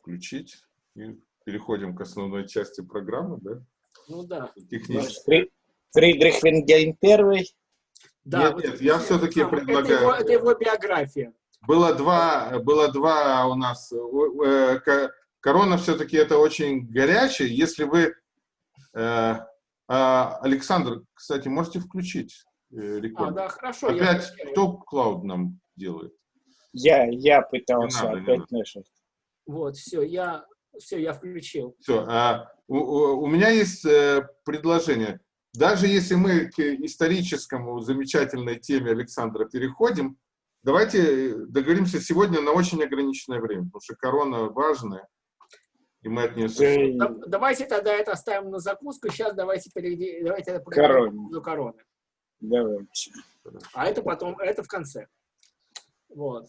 включить. И переходим к основной части программы, да? Ну да. Технически. Фридрих Венгельм первый. Да, нет, вот нет, я все-таки это предлагаю... его, это его биография. Было два, было два у нас. э, ко- Корона все-таки это очень горячее. Если вы... э, а, Александр, кстати, можете включить э, А, рекорд. да, хорошо. Опять включаю. кто клауд нам делает? Я, я пытался Не надо, не опять надо. нажать. Вот, все, я, все, я включил. Все. у, у- у меня есть э, предложение. Даже если мы к историческому замечательной теме Александра переходим, давайте договоримся сегодня на очень ограниченное время, потому что корона важная, и мы от нее... Давайте тогда это оставим на закуску. Сейчас давайте перейдем. Давайте это поговорим Короне. по поводу короны. Давайте. А это потом, это в конце. Вот.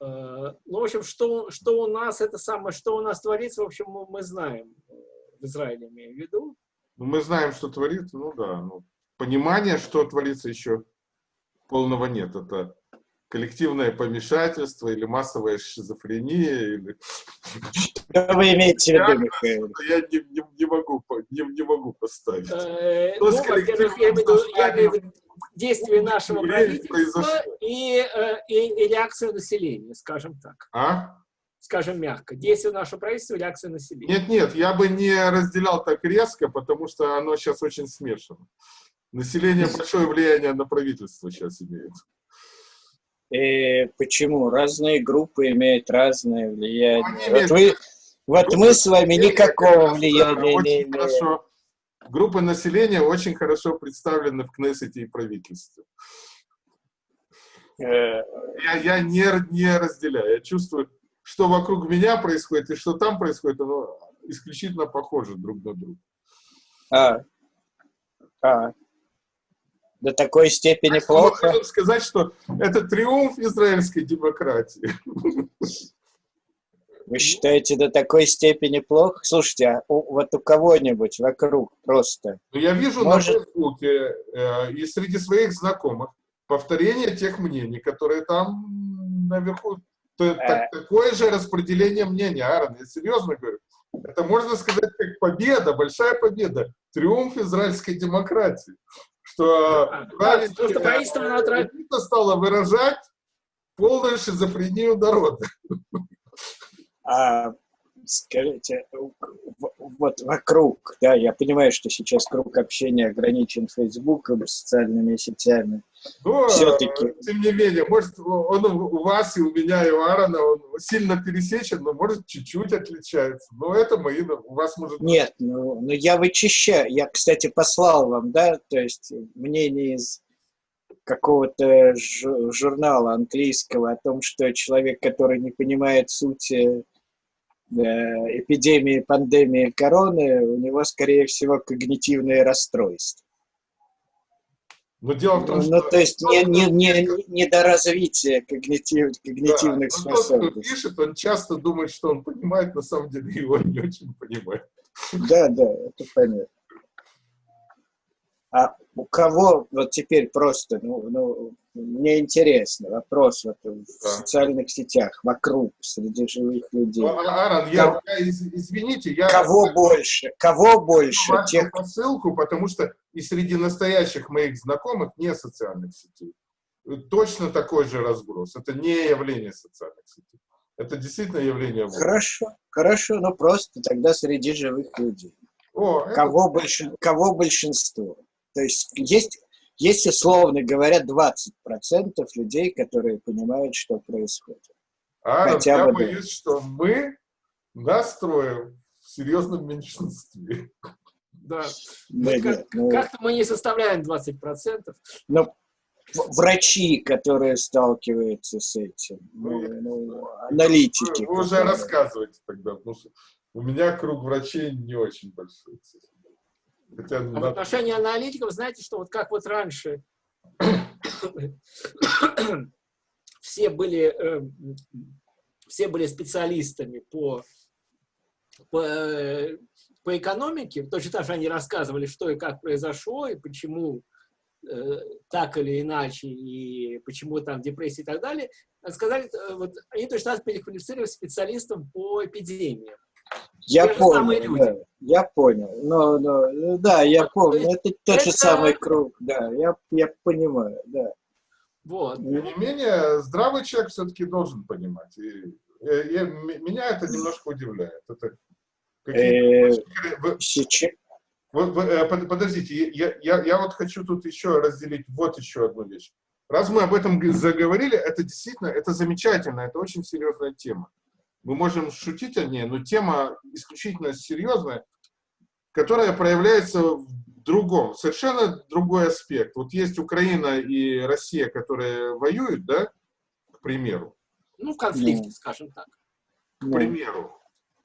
Э, Ну, в общем, что, что у нас, это самое, что у нас творится, в общем, мы, мы знаем. э, В Израиле имею в виду. Ну, мы знаем, что творится, ну да. Ну, понимание, что творится, еще полного нет. Это коллективное помешательство или массовая шизофрения, или... Что вы имеете в виду, Михаил? Я не, не- не могу, не, не могу поставить. Э, Ну, во-первых, я имею в виду, действия нашего правительства произошло. и, э, и, и реакцию населения, скажем так. А? Скажем мягко. Действия нашего правительства и реакция населения. Нет, нет, я бы не разделял так резко, потому что оно сейчас очень смешано. Население большое влияние на правительство сейчас имеет. Э, почему? Разные группы имеют разное влияние. Они Вот, вы, вот мы с вами никакого влияния не имеем. хорошо. Группы населения очень хорошо представлены в Кнессете и правительстве. Э, Я, я не, не разделяю. Я чувствую, что вокруг меня происходит и что там происходит, оно исключительно похоже друг на друга. А, а. До такой степени Так что мы плохо. можем сказать, что это триумф израильской демократии. Вы считаете, до такой степени плохо? Слушайте, а у- вот у кого-нибудь вокруг просто Но я вижу Может- на Фейсбуке э, и среди своих знакомых повторение тех мнений, которые там наверху. То- Э. так- такое же распределение мнений, Аарон, я серьезно говорю. Это можно сказать как победа, большая победа, триумф израильской демократии. Что элита стала выражать полную шизофрению народа. А скажите, вот вокруг, да, я понимаю, что сейчас круг общения ограничен Фейсбуком, социальными сетями. Но, Всё-таки. э, тем не менее, может, он у вас и у меня, и у Аарона он сильно пересечен, но может чуть-чуть отличается. Но это мои, у вас может... Нет, ну, ну я вычищаю. Я, кстати, послал вам, да, то есть мнение из какого-то жу- журнала английского о том, что человек, который не понимает сути э, эпидемии, пандемии короны, у него, скорее всего, когнитивное расстройство. Но дело в том, Ну, что... то есть не, не, не, недоразвитие когнитив, да, когнитивных но тот, кто способностей. пишет, он часто думает, что он понимает, на самом деле его не очень понимает. Да, да, это понятно. А у кого, вот теперь просто, ну, ну мне интересно, вопрос вот в Да. социальных сетях, вокруг, среди живых людей. Ну, А- Аарон, я, я из- извините, я... Кого больше? Кого больше? Тех, посылку, потому что и среди настоящих моих знакомых не социальных сетей. Точно такой же разброс. Это не явление социальных сетей. Это действительно явление... воли. Хорошо, хорошо, ну просто тогда среди живых людей. О, это- Кого, больше, кого большинство? То есть есть, есть, условно говоря, 20% людей, которые понимают, что происходит. Аарон, хотя я бы да. боюсь, что мы настроим в серьезном меньшинстве. Да. Да, Вот как- нет, ну, Как-то мы не составляем 20%. ну, в- врачи, которые сталкиваются с этим, ну, Ну, ну, аналитики. Вы, вы уже которые- рассказываете тогда, потому что у меня круг врачей не очень большой. Хотя А в отношении аналитиков, знаете, что вот как вот раньше все были, э, все были специалистами по, по, э, по экономике, точно так же они рассказывали, что и как произошло, и почему э, так или иначе, и почему там депрессия и так далее. сказали, э, вот, они точно нас переквалифицировали специалистом по эпидемиям. Я Те же самые понял, люди. да, я понял. Но, но, да, я Вот, помню, то это тот же самый круг, да, я, я понимаю, да. Вот. Тем не менее, здравый человек все-таки должен понимать. И, я- м- меня это немножко удивляет. Это Э, Сейчас, э, под- подождите, я, я, я вот хочу тут еще разделить вот еще одну вещь. Раз мы об этом заговорили, это действительно, это замечательно, это очень серьезная тема. Мы можем шутить о ней, но тема исключительно серьезная, которая проявляется в другом, совершенно другой аспект. Вот есть Украина и Россия, которые воюют, да, к примеру, Ну, в конфликте, Ну. скажем так. к ну, примеру.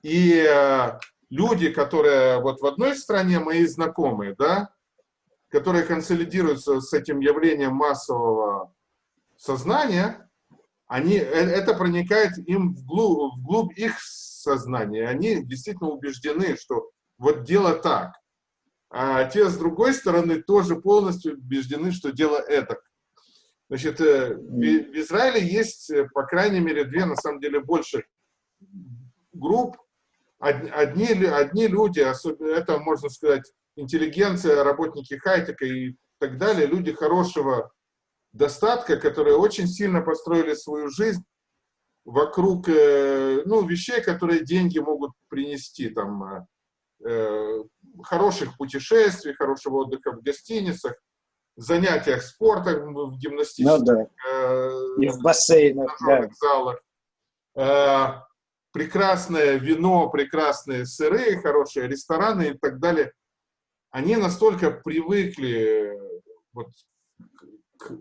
И э, люди, которые вот в одной стране, мои знакомые, да, которые консолидируются с этим явлением массового сознания, они, э- это проникает им вглубь, вглубь их сознания. Они действительно убеждены, что вот дело так. А те, с другой стороны, тоже полностью убеждены, что дело это. Значит, э, в, Израиле есть, э, по крайней мере, две, на самом деле, больше групп. Од- Одни, одни люди, особенно, это, можно сказать, интеллигенция, работники хай-тека и так далее, люди хорошего достатка, которые очень сильно построили свою жизнь вокруг э, ну, вещей, которые деньги могут принести, там, э, э, хороших путешествий, хорошего отдыха в гостиницах, занятиях спортом в ну гимнастических да, э, и в бассейнах, да. залах. Э, прекрасное вино, прекрасные сыры, хорошие рестораны и так далее. Они настолько привыкли э, вот к,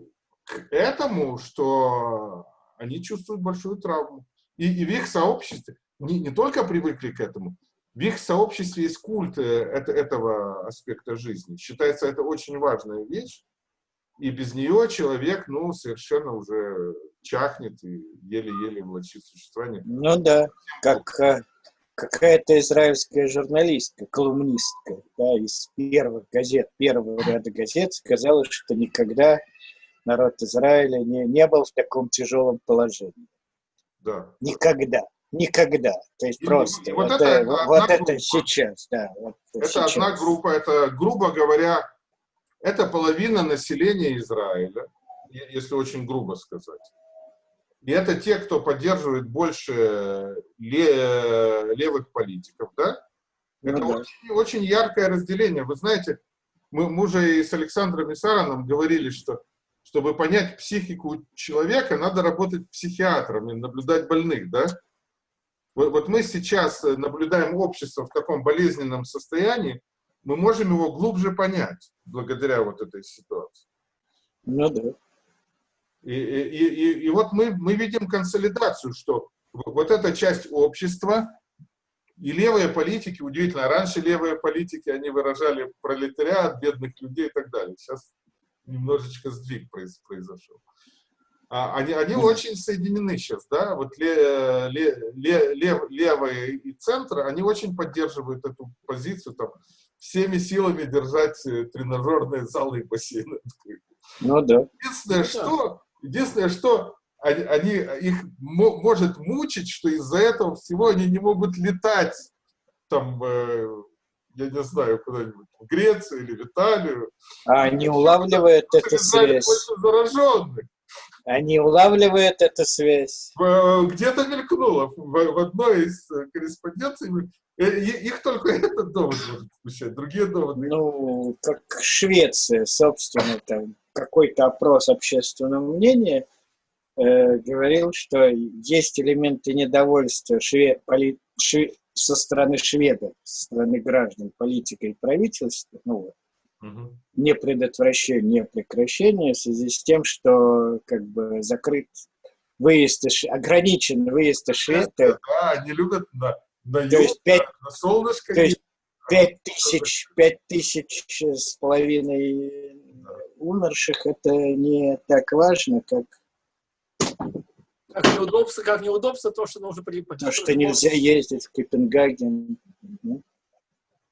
к этому, что они чувствуют большую травму. И, и в их сообществе не, не только привыкли к этому, в их сообществе есть культ э, это- этого аспекта жизни. Считается это очень важная вещь, и без нее человек, ну, совершенно уже чахнет и еле-еле влачит существование. Ну да, как э, какая-то израильская журналистка, колумнистка, да, из первых газет, первого ряда газет, сказала, что никогда народ Израиля не, не был в таком тяжелом положении. Да. Никогда. Никогда. То есть И просто. вот Вот, это э, одна вот это сейчас, да. вот Это сейчас. одна группа, это, грубо говоря, это половина населения Израиля, если очень грубо сказать. И это те, кто поддерживает больше ле- левых политиков, да? Ну Это да. очень, очень яркое разделение. Вы знаете, мы, мы уже и с Александром Исараном говорили, что чтобы понять психику человека, надо работать психиатром и наблюдать больных, да? Вот, вот мы сейчас э, наблюдаем общество в таком болезненном состоянии, мы можем его глубже понять благодаря вот этой ситуации. Ну да. И, и, и, и вот мы, мы видим консолидацию, что вот эта часть общества и левые политики, удивительно, раньше левые политики, они выражали пролетариат, бедных людей и так далее. Сейчас немножечко сдвиг произ- произошел. А, они, они очень соединены сейчас, да, вот ле- ле- ле- лев- левые и центр, они очень поддерживают эту позицию, там, всеми силами держать э, тренажерные залы и бассейны. Ну да. Единственное, Ну да. что, единственное, что они, они- их мо- может мучить, что из-за этого всего они не могут летать там, э, я не знаю, куда-нибудь в Грецию или в Италию. А они улавливают В эту связь. зараженных. Они улавливают эту связь. Э, Где-то мелькнуло в, одной из э, корреспонденций. Их только этот довод может смущать, другие доводы. Ну, как Швеция, собственно, там какой-то опрос общественного мнения э, говорил, что есть элементы недовольства шве- поли- шве- со стороны шведов, со стороны граждан, политикой и правительства, ну, Мгм. не предотвращение, не прекращение в связи с тем, что как бы закрыт выезд, ограничен выезд из Швеции, Да, они любят на, на то есть юг, пять на- на солнышко. то есть пять тысяч, пять тысяч с половиной умерших, это не так важно, как Как неудобство, как неудобство то, что нужно при то, что нельзя ездить в Копенгаген. Мгм.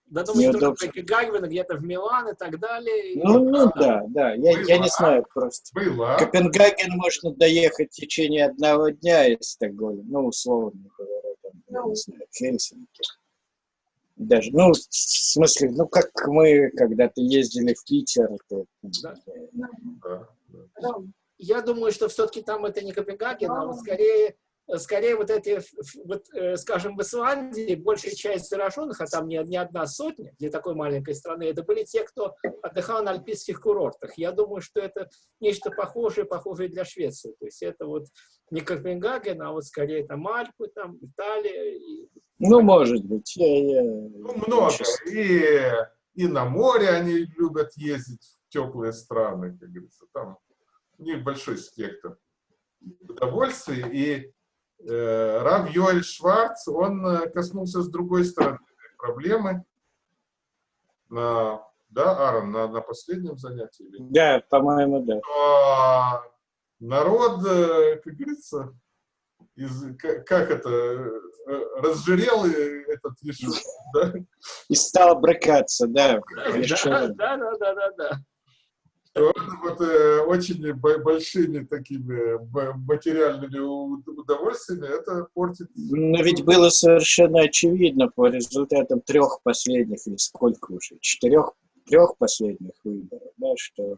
Да, думаю, что Неудобство. Копенгаген, где-то в Милан и так далее. И- Ну, ну да, да, я, я не знаю просто. Была. Копенгаген можно доехать в течение одного дня из Стокгольма, ну, условно говоря, там, я не знаю, Хельсинки. Даже, ну, в смысле, ну, как мы когда-то ездили в Питер. то, Да. Да, да. Я думаю, что все-таки там это не Копенгаген, а вот скорее, скорее вот эти, вот, э, скажем, в Исландии большая часть зараженных, а там не, не одна сотня для такой маленькой страны, это были те, кто отдыхал на альпийских курортах. Я думаю, что это нечто похожее, похожее для Швеции. То есть это вот не Копенгаген, а вот скорее там Альпы, там Италия. И... Ну, может быть, я, я- Ну, много. И, и на море они любят ездить в теплые страны, как говорится. Там у них большой спектр удовольствий. И э, Рав Йоэль Шварц, он э, коснулся с другой стороны этой проблемы. На, да, Аарон, на, на последнем занятии? или? Да, по-моему, да. А народ, э, как говорится, из, как, это, э, разжирел этот Иешуа, да? И стал брыкаться, да. Да, да, да, да, да, вот э, очень бо- большими такими материальными удовольствиями это портит. Но ведь было совершенно очевидно по результатам трех последних, или сколько уже, четырех, трех последних выборов, да, что,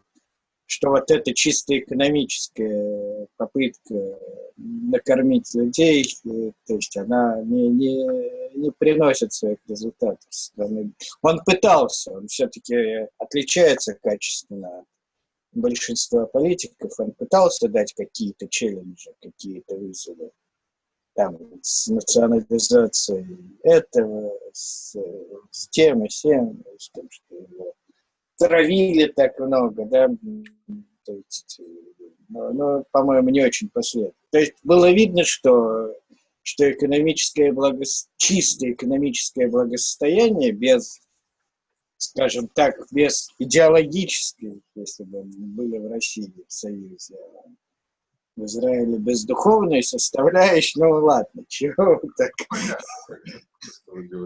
что вот эта чисто экономическая попытка накормить людей, э, то есть она не, не, не приносит своих результатов. Он пытался, он все-таки отличается качественно от большинства политиков, он пытался дать какие-то челленджи, какие-то вызовы там, с национализацией этого, с, с тем и сем, с тем, что его травили так много, да, то есть, э, но, но, по-моему, не очень последовательно. То есть было видно, что, что экономическое благо... чистое экономическое благосостояние без, скажем так, без идеологической, если бы были в России, в Союзе, в Израиле без духовной составляющей, ну ладно, чего вы так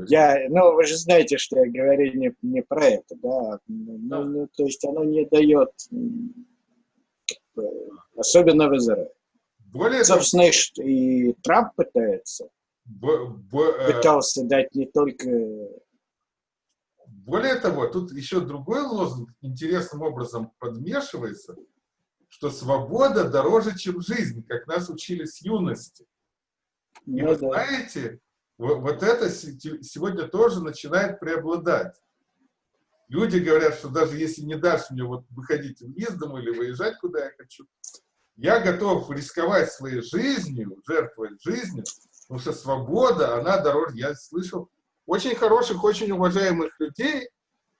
я, ну, вы же знаете, что я говорю не, не про это, да. Ну, Да. ну, то есть оно не дает, э, особенно в Израиле. Более того, Собственно, и Трамп пытается, б- б- э, пытался дать не только... более того, тут еще другой лозунг интересным образом подмешивается, что свобода дороже, чем жизнь, как нас учили с юности. И Ну, вы да. знаете, во- вот это сегодня тоже начинает преобладать. Люди говорят, что даже если не дашь мне вот выходить из дома или выезжать, куда я хочу, я готов рисковать своей жизнью, жертвовать жизнью, потому что свобода, она дороже. Я слышал очень хороших, очень уважаемых людей,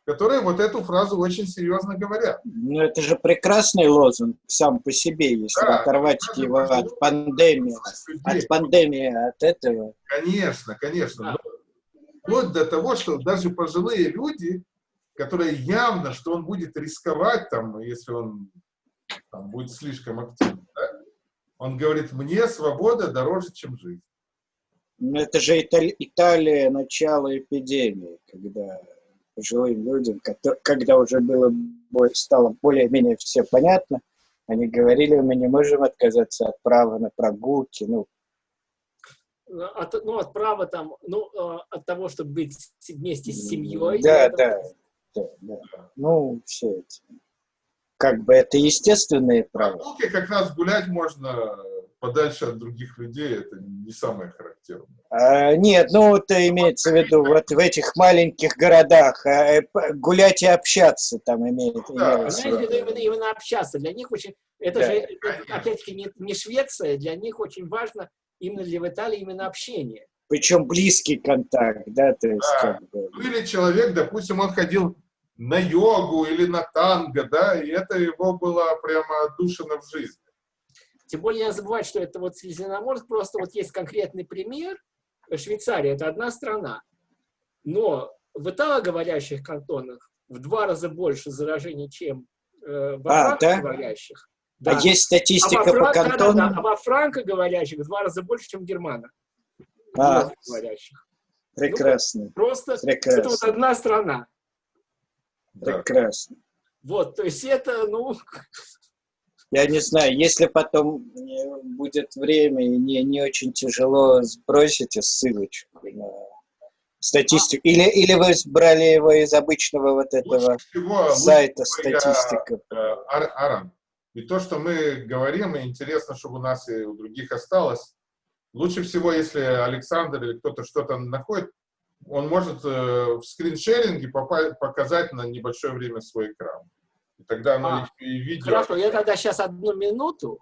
которые вот эту фразу очень серьезно говорят. Ну, это же прекрасный лозунг сам по себе, если Да, оторвать его важно. от пандемии, от пандемии, от этого. Конечно, конечно. Да. Но Вплоть до того, что даже пожилые люди, которые явно, что он будет рисковать, там, если он там, будет слишком активен, да? он говорит, мне свобода дороже, чем жизнь. Ну, это же Итали- Италия, начало эпидемии, когда пожилым людям, когда уже было, стало более-менее все понятно, они говорили, мы не можем отказаться от права на прогулки, ну, От, ну, от права там, ну, э, от того, чтобы быть вместе с семьей. Да, это- да, да, да. Ну, все эти. Как бы это естественные права. Прогулки как раз гулять можно подальше от других людей, это не самое характерное. А, нет, ну это имеется в виду вот в этих маленьких городах а, э, гулять и общаться там имеет. Да, имелось в Знаете, виду. это именно, именно общаться. Для них очень, это Да, же, опять-таки, не, не Швеция, для них очень важно именно для в Италии именно общение. Причем близкий контакт, да, то есть Да. как бы. Ну или человек, допустим, он ходил на йогу или на танго, да, и это его было прямо отдушено в жизни. Тем более я забываю, что это вот Средиземноморск, просто вот есть конкретный пример. Швейцария – это одна страна, но в италоговорящих кантонах в два раза больше заражений, чем э, во А, да? франкоговорящих. Да. А есть А статистика во, по фран- да, да, да. кантонам? а во франкоговорящих в два раза больше, чем в германах. А, говорящих. Прекрасно. Ну, просто Прекрасно. это вот одна страна. Да. Прекрасно. Вот, то есть это, ну, Я не знаю, если потом э, будет время и не, не очень тяжело, сбросите ссылочку на статистику. Или, или вы брали его из обычного вот этого всего, сайта статистика. э, Ар- Аран, и то, что мы говорим, и интересно, чтобы у нас и у других осталось, лучше всего, если Александр или кто-то что-то находит, он может э, в скриншеринге показать на небольшое время свой экран. И тогда оно А, и видео. хорошо, я тогда сейчас одну минуту,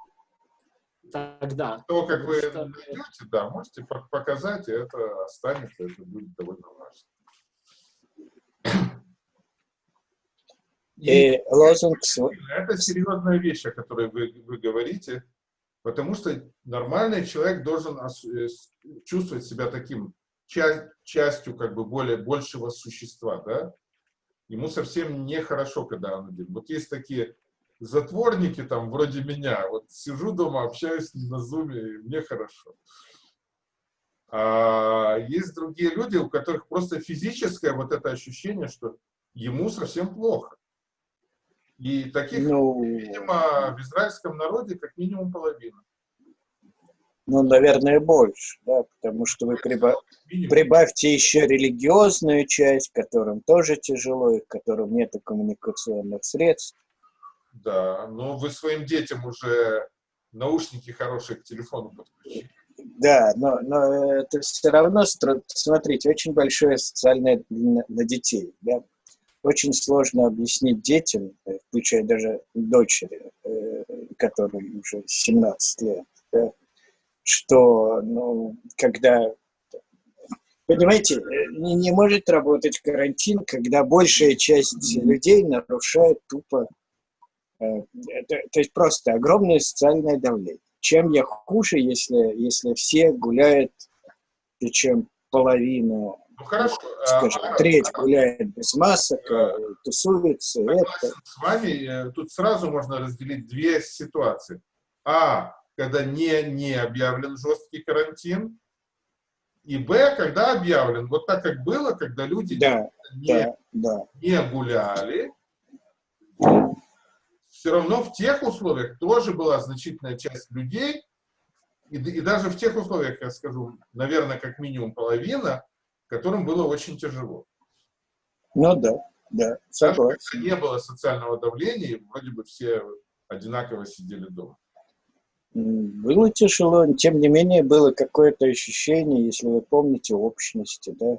тогда. То, как вы Что- найдете, да, можете пок- показать, и это останется, это будет довольно важно. И И лозунг это серьезная вещь, о которой вы, вы говорите, потому что нормальный человек должен э, чувствовать себя таким ча- частью как бы более большего существа, да? Ему совсем нехорошо, когда он один. Вот есть такие затворники там, вроде меня, вот сижу дома, общаюсь на зуме, и мне хорошо. А есть другие люди, у которых просто физическое вот это ощущение, что ему совсем плохо. И таких, ну, видимо, в израильском народе как минимум половина. Ну, наверное, больше, да, потому что вы приба- прибавьте еще религиозную часть, которым тоже тяжело, и которым нет коммуникационных средств. Да, но вы своим детям уже наушники хорошие к телефону подключили. Да, но, но это все равно, смотрите, очень большое социальное на, на детей. Да? Очень сложно объяснить детям, э, включая даже дочери, э, которой уже 17 лет, да, что, ну, когда... Понимаете, не, не может работать карантин, когда большая часть людей нарушает тупо... э, это- то есть просто огромное социальное давление. Чем я хуже, если, если все гуляют, причем половина, Ну хорошо. а, скажем, Ара, треть Ара, гуляет без масок, э, тусуется, это. с вами, э, тут сразу можно разделить две ситуации. А, когда не, не объявлен жесткий карантин, и Б, когда объявлен. Вот так, как было, когда люди Да, не, да, да. не гуляли, все равно в тех условиях тоже была значительная часть людей, и, и даже в тех условиях, я скажу, наверное, как минимум половина, которым было очень тяжело. Ну да, да, Даже согласен. когда не было социального давления, вроде бы все одинаково сидели дома. Было тяжело, тем не менее было какое-то ощущение, если вы помните, общности, да,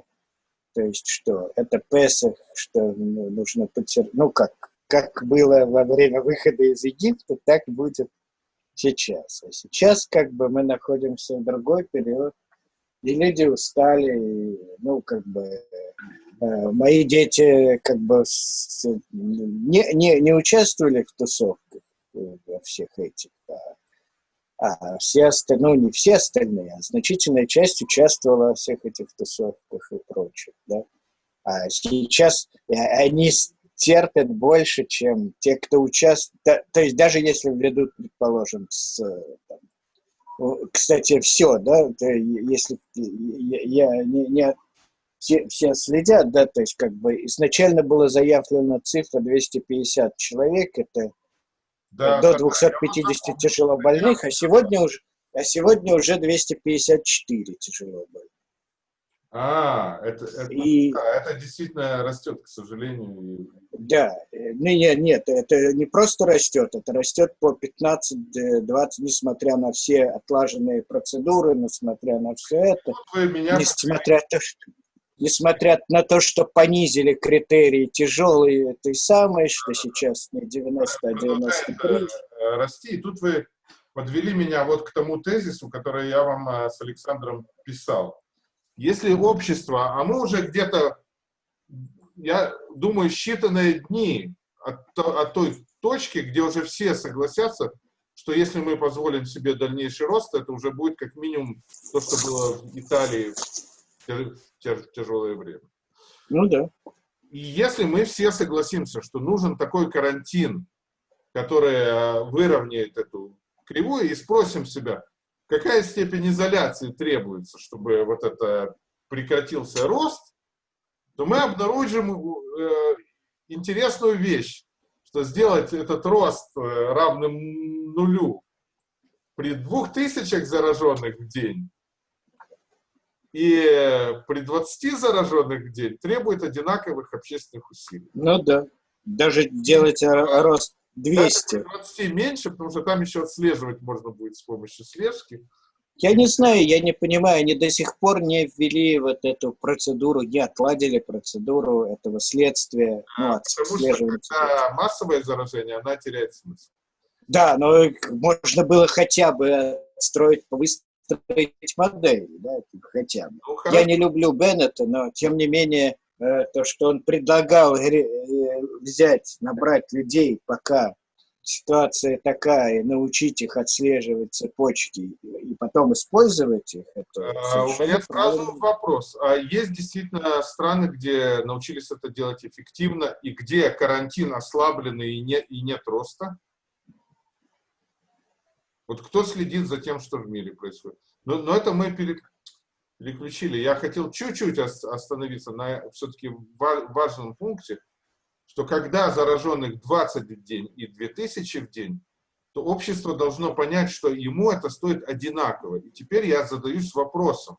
то есть что это Песах, что ну, нужно потерпеть, ну как, как было во время выхода из Египта, так будет сейчас. А сейчас как бы мы находимся в другой период, и люди устали, и, ну как бы э, мои дети как бы с- не, не, не участвовали в тусовках э, во всех этих, а а все остальные, ну не все остальные, а значительная часть участвовала во всех этих тусовках и прочих, да. А сейчас э, они терпят больше, чем те, кто участвует. То есть даже если введут, предположим, с, там, кстати, все, да, если я, я не, не все следят, да, то есть как бы изначально была заявлена цифра 250 человек, это Да, до да, 250 тяжело больных, а сегодня уже, а сегодня уже 254 тяжело больных. А, это, это, И- да, это действительно растет, к сожалению. Да, э, ну, нет, нет, это не просто растет, это растет по 15-20, несмотря на все отлаженные процедуры, несмотря на все это, меня несмотря, то, что, несмотря на то, что понизили критерии тяжелые этой самой, что сейчас не 90, а 93. продолжает э, расти. И тут вы подвели меня вот к тому тезису, который я вам э, с Александром писал. Если общество, а мы уже где-то, я думаю, считанные дни от, от той точки, где уже все согласятся, что если мы позволим себе дальнейший рост, это уже будет как минимум то, что было в Италии тяжелое время. Ну да. И если мы все согласимся, что нужен такой карантин, который э, выровняет эту кривую, и спросим себя, какая степень изоляции требуется, чтобы вот это прекратился рост, то мы обнаружим э, интересную вещь, что сделать этот рост э, равным нулю при двух тысячах зараженных в день и при 20 зараженных в день требует одинаковых общественных усилий. Ну да. Даже делать рост 200. 20 меньше, потому что там еще отслеживать можно будет с помощью слежки. Я не знаю, я не понимаю, они до сих пор не ввели вот эту процедуру, не отладили процедуру этого следствия, ну, а, Потому что когда массовое заражение, она теряет смысл. Да, но можно было хотя бы строить, выстроить модель, да, хотя бы. Ну, я не люблю Беннета, но тем не менее э, то, что он предлагал э, взять, набрать людей, пока ситуация такая, научить их отслеживать цепочки и потом использовать их? Это а, у меня сразу вопрос. А есть действительно страны, где научились это делать эффективно, и где карантин ослабленный и, не, и нет роста? Вот кто следит за тем, что в мире происходит? Но, но это мы переключили. Я хотел чуть-чуть остановиться на все-таки важном пункте – что когда зараженных 20 в день и 2000 в день, то общество должно понять, что ему это стоит одинаково. И теперь я задаюсь вопросом,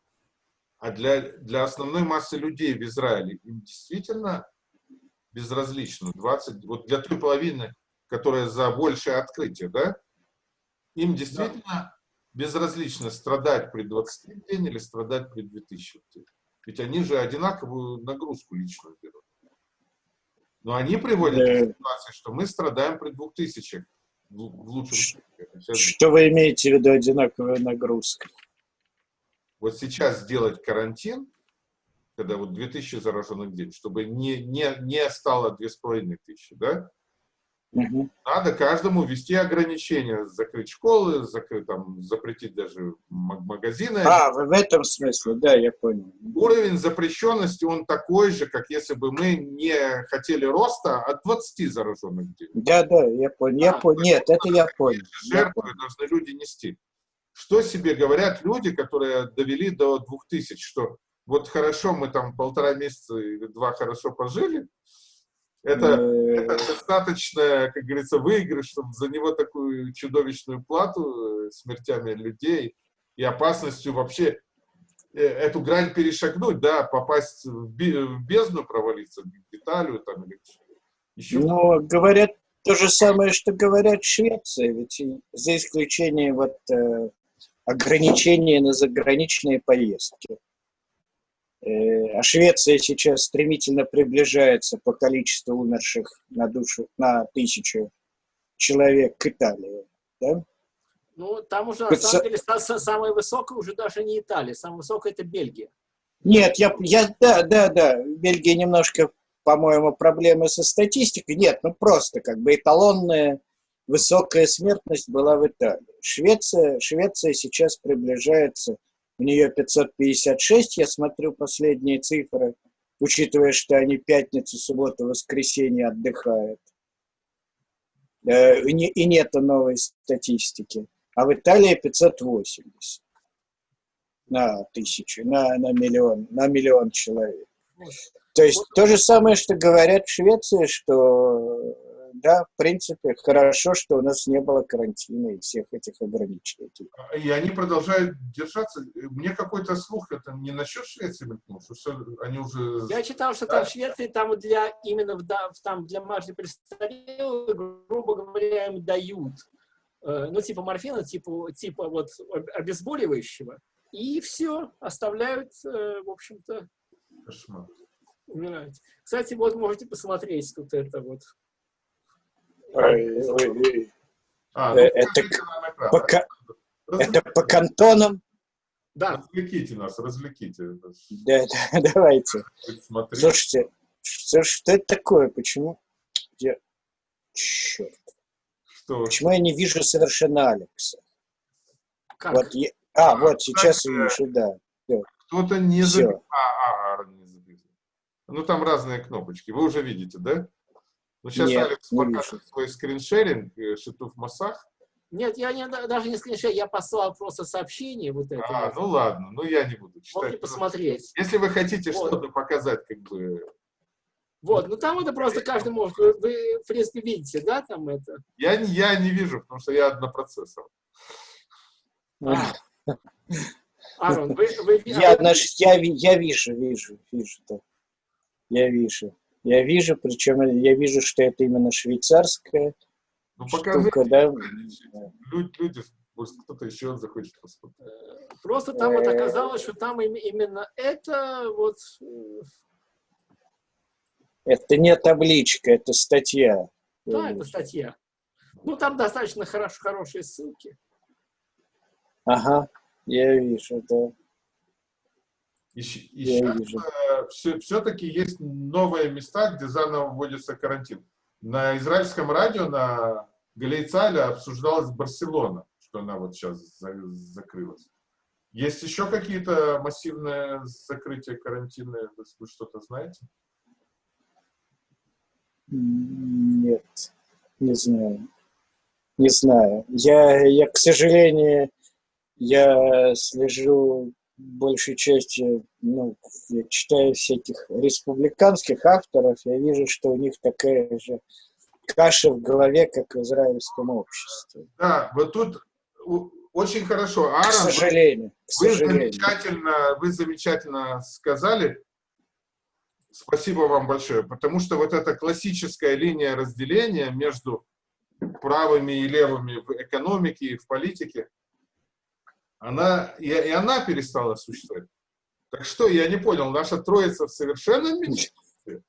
а для, для основной массы людей в Израиле им действительно безразлично 20, вот для той половины, которая за большее открытие, да, им действительно да. безразлично страдать при 20 в день или страдать при 2000 в день. Ведь они же одинаковую нагрузку личную берут. Но они приводят к ситуации, что мы страдаем при двух тысячах. В лучшем случае. Что вы имеете в виду одинаковая нагрузка? Вот сейчас сделать карантин, когда вот 2000 зараженных в день, чтобы не, не, не стало 2500, да? Угу. Надо каждому ввести ограничения, закрыть школы, закрыть, там, запретить даже магазины. А, в этом смысле, да, я понял. Уровень запрещенности, он такой же, как если бы мы не хотели роста от 20 зараженных в день. Да, да, я понял. Я а, понял. Нет, это я понял. Жертвы должны люди нести. Что себе говорят люди, которые довели до 2000, что вот хорошо, мы там полтора месяца или два хорошо пожили, это, это достаточно, как говорится, выигрыш, чтобы за него такую чудовищную плату э, смертями людей и опасностью вообще э, эту грань перешагнуть, да, попасть в бездну, провалиться, в Италию там или еще. Но говорят то же самое, что говорят в Швеции, ведь за исключением вот э, ограничений на заграничные поездки. Э, а Швеция сейчас стремительно приближается по количеству умерших на душу, на тысячу человек к Италии. Да? Ну, там уже, на самом деле, самая высокая уже даже не Италия, самая высокая это Бельгия. Нет, я, я, да, да, да, Бельгия немножко, по-моему, проблемы со статистикой. Нет, ну просто как бы эталонная высокая смертность была в Италии. Швеция, Швеция сейчас приближается у нее 556, я смотрю последние цифры, учитывая, что они пятницу, субботу, воскресенье отдыхают. Э, и нет новой статистики. А в Италии 580 на тысячу, на, на миллион, на миллион человек. То есть то же самое, что говорят в Швеции, что да, в принципе, хорошо, что у нас не было карантина и всех этих ограничений. И они продолжают держаться. Мне какой-то слух, это не насчет Швеции мелькнул, что все, они уже... Я читал, что там в Швеции, там для, именно в, там для марши престарелых, грубо говоря, им дают, э, ну, типа морфина, типа, типа вот обезболивающего, и все, оставляют, э, в общем-то, Кошмар. умирать. Кстати, вот можете посмотреть тут это вот а, ну, это, по, это по кантонам? Да. Развлеките нас, развлеките. Да, да, давайте. Смотри. Слушайте, что, что это такое? Почему? Я... Черт. Что? Почему я не вижу совершенно Алекса? Как? Вот я... А, а, вот, сейчас так, вижу, да. Кто-то не забил. А, а, а, не забил. Ну, там разные кнопочки. Вы уже видите, да? Ну, сейчас Нет, Алекс покажет свой скриншеринг, э, Шитув Масах. Нет, я не, даже не скриншот, я послал просто сообщение вот это. А, вот. ну ладно, ну я не буду читать. Можете посмотреть. Если вы хотите Вот. что-то показать, как бы... Вот, ну там это просто каждый может, вы, вы, в принципе, видите, да, там это. Я, не- я не вижу, потому что я однопроцессор. А. Арон, вы, вы, Я, наш, я, я вижу, вижу, вижу, да. Я вижу. Я вижу, причем я вижу, что это именно швейцарская Ну покажите, штука, да. люди, люди, может кто-то еще захочет посмотреть. просто там вот оказалось, что там им- именно это вот э, Это не табличка, это статья. Да, это статья. Ну, там достаточно хорош, хорошие ссылки. Ага, я вижу, да. И, и Я вижу. э, все, все-таки есть новые места, где заново вводится карантин. На израильском радио, на Галейцале обсуждалась Барселона, что она вот сейчас за- закрылась. Есть еще какие-то массивные закрытия карантинные, вы что-то знаете? Нет, не знаю. Не знаю. Я, я, к сожалению, я слежу большей частью, ну, я читаю всяких республиканских авторов, я вижу, что у них такая же каша в голове, как в израильском обществе. Да, вот тут очень хорошо. К Аарон, вы- сожалению, к Вы сожалению. замечательно, вы замечательно сказали. Спасибо вам большое, потому что вот эта классическая линия разделения между правыми и левыми в экономике и в политике, она, и, и она перестала существовать. Так что, я не понял, наша троица в совершенном меньшинстве?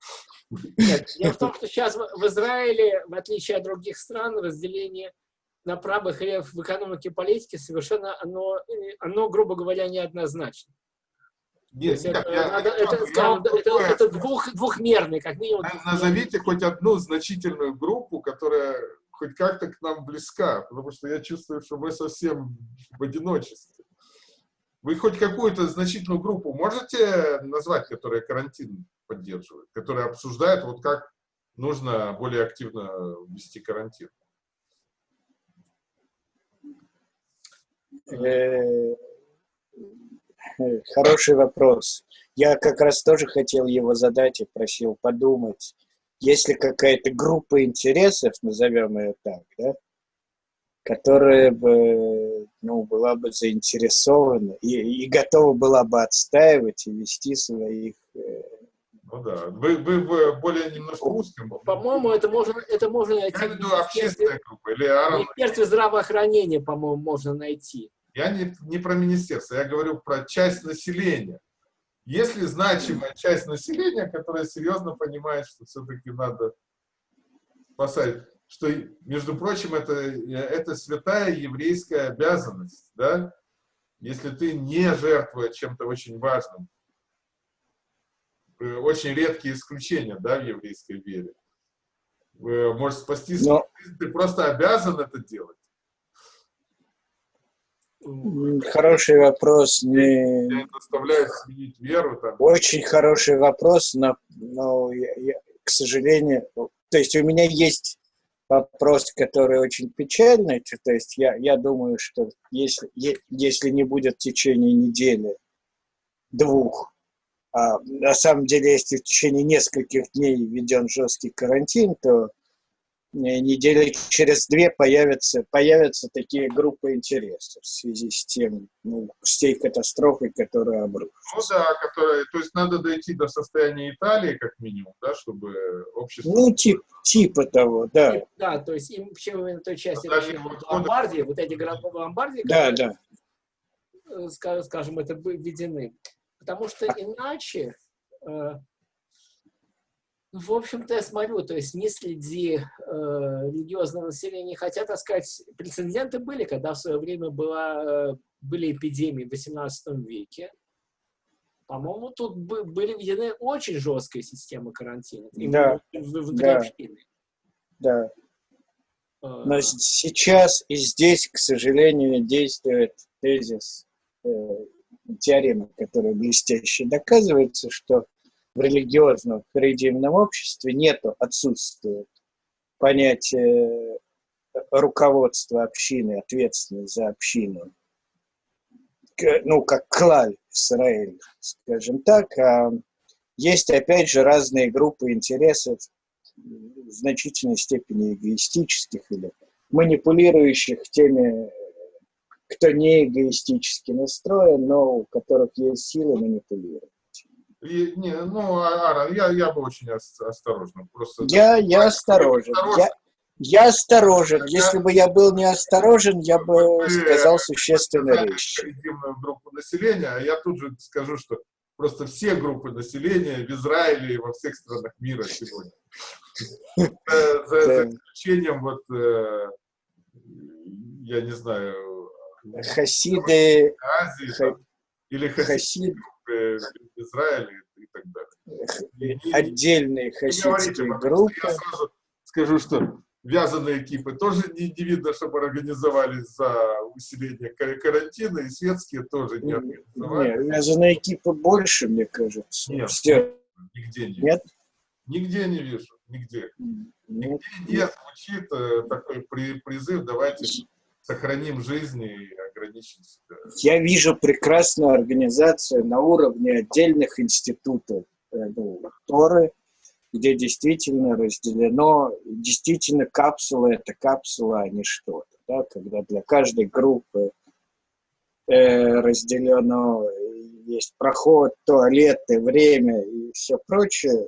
Нет, дело в том, что сейчас в Израиле, в отличие от других стран, разделение на правых и в экономике и политике совершенно, оно, э, оно грубо говоря, неоднозначно. Нет, нет, это, я- надо- я это, вам скажем, это, другое это двух, двухмерный, как минимум. Назовите хоть одну значительную группу, которая хоть как-то к нам близка, потому что я чувствую, что мы совсем в одиночестве. Вы хоть какую-то значительную группу можете назвать, которая карантин поддерживает, которая обсуждает, вот как нужно более активно вести карантин? Э, Хороший вопрос. Я как раз тоже хотел его задать и просил подумать. Есть ли какая-то группа интересов, назовем ее так, да, которая бы, ну, была бы заинтересована и, и готова была бы отстаивать и вести своих... э, Ну да, вы, вы в более немножко узком. По-моему, это можно, это можно Я найти имею в виду в министерстве, общественная группа. Или в Аарон, министерстве здравоохранения, по-моему, можно найти. Я не, не про министерство, я говорю про часть населения. Если значимая часть населения, которая серьезно понимает, что все-таки надо спасать, что, между прочим, это, это святая еврейская обязанность, да? Если ты не жертвуя чем-то очень важным, э, очень редкие исключения, да, в еврейской вере, э, можешь спасти Но ты просто обязан это делать. Хороший вопрос, не... Тебя заставляет сменить веру, там, Очень хороший вопрос, но, но я- я, к сожалению, то есть у меня есть вопрос, который очень печальный, то есть я, я думаю, что если, если не будет в течение недели, двух, а на самом деле, если в течение нескольких дней введен жесткий карантин, то недели через две появятся, появятся такие группы интересов в связи с тем, ну, с той катастрофой, которая обрушилась. Ну да, которая, то есть надо дойти до состояния Италии, как минимум, да, чтобы общество... Ну, тип, типа того, да. Да, то есть им вообще именно той части района вот Ломбардии, вот эти города Ломбардии, Да, которые, да. э, ска- скажем, это введены. Потому что иначе, э, ну, в общем-то, я смотрю, то есть не среди э, религиозного населения, хотя, так сказать, прецеденты были, когда в свое время была, э, были эпидемии в XVIII веке. По-моему, тут бы- были введены очень жесткие системы карантина. Да, внутри да. общины. да. Э, Но сейчас и здесь, к сожалению, действует тезис, э, теорема, которая блестяще доказывается, что в религиозном харидимном обществе нету, отсутствует понятие руководство общины, ответственность за общину, ну, как клаль Израиль, скажем так, а есть, опять же, разные группы интересов, в значительной степени эгоистических или манипулирующих теми, кто не эгоистически настроен, но у которых есть силы манипулировать. И, не, ну, а, Ара, я, я бы очень осторожен. Просто, я, я осторожен. Я, я осторожен. Если бы я был неосторожен, я бы Вы, сказал существенные вещи. группу населения, а я тут же скажу, что просто все группы населения в Израиле и во всех странах мира сегодня. За исключением вот, э, я не знаю... Хасиды... Азии, или хасиды в Израиле и так далее. Отдельные хасидские группы. Я сразу скажу, что вязаные экипы тоже не, не видно, чтобы организовались за усиление карантина, и светские тоже не организовали. Нет, вязаные экипы больше, мне кажется. Нет, Все. нигде не Нет? Нигде не вижу, нигде. Нигде не звучит э, такой при, призыв, давайте сохраним жизни и ограничим себя. Я вижу прекрасную организацию на уровне отдельных институтов, э, ну, Торы, где действительно разделено, действительно капсула – это капсула, а не что-то. Да? Когда для каждой группы э, разделено, есть проход, туалеты, время и все прочее,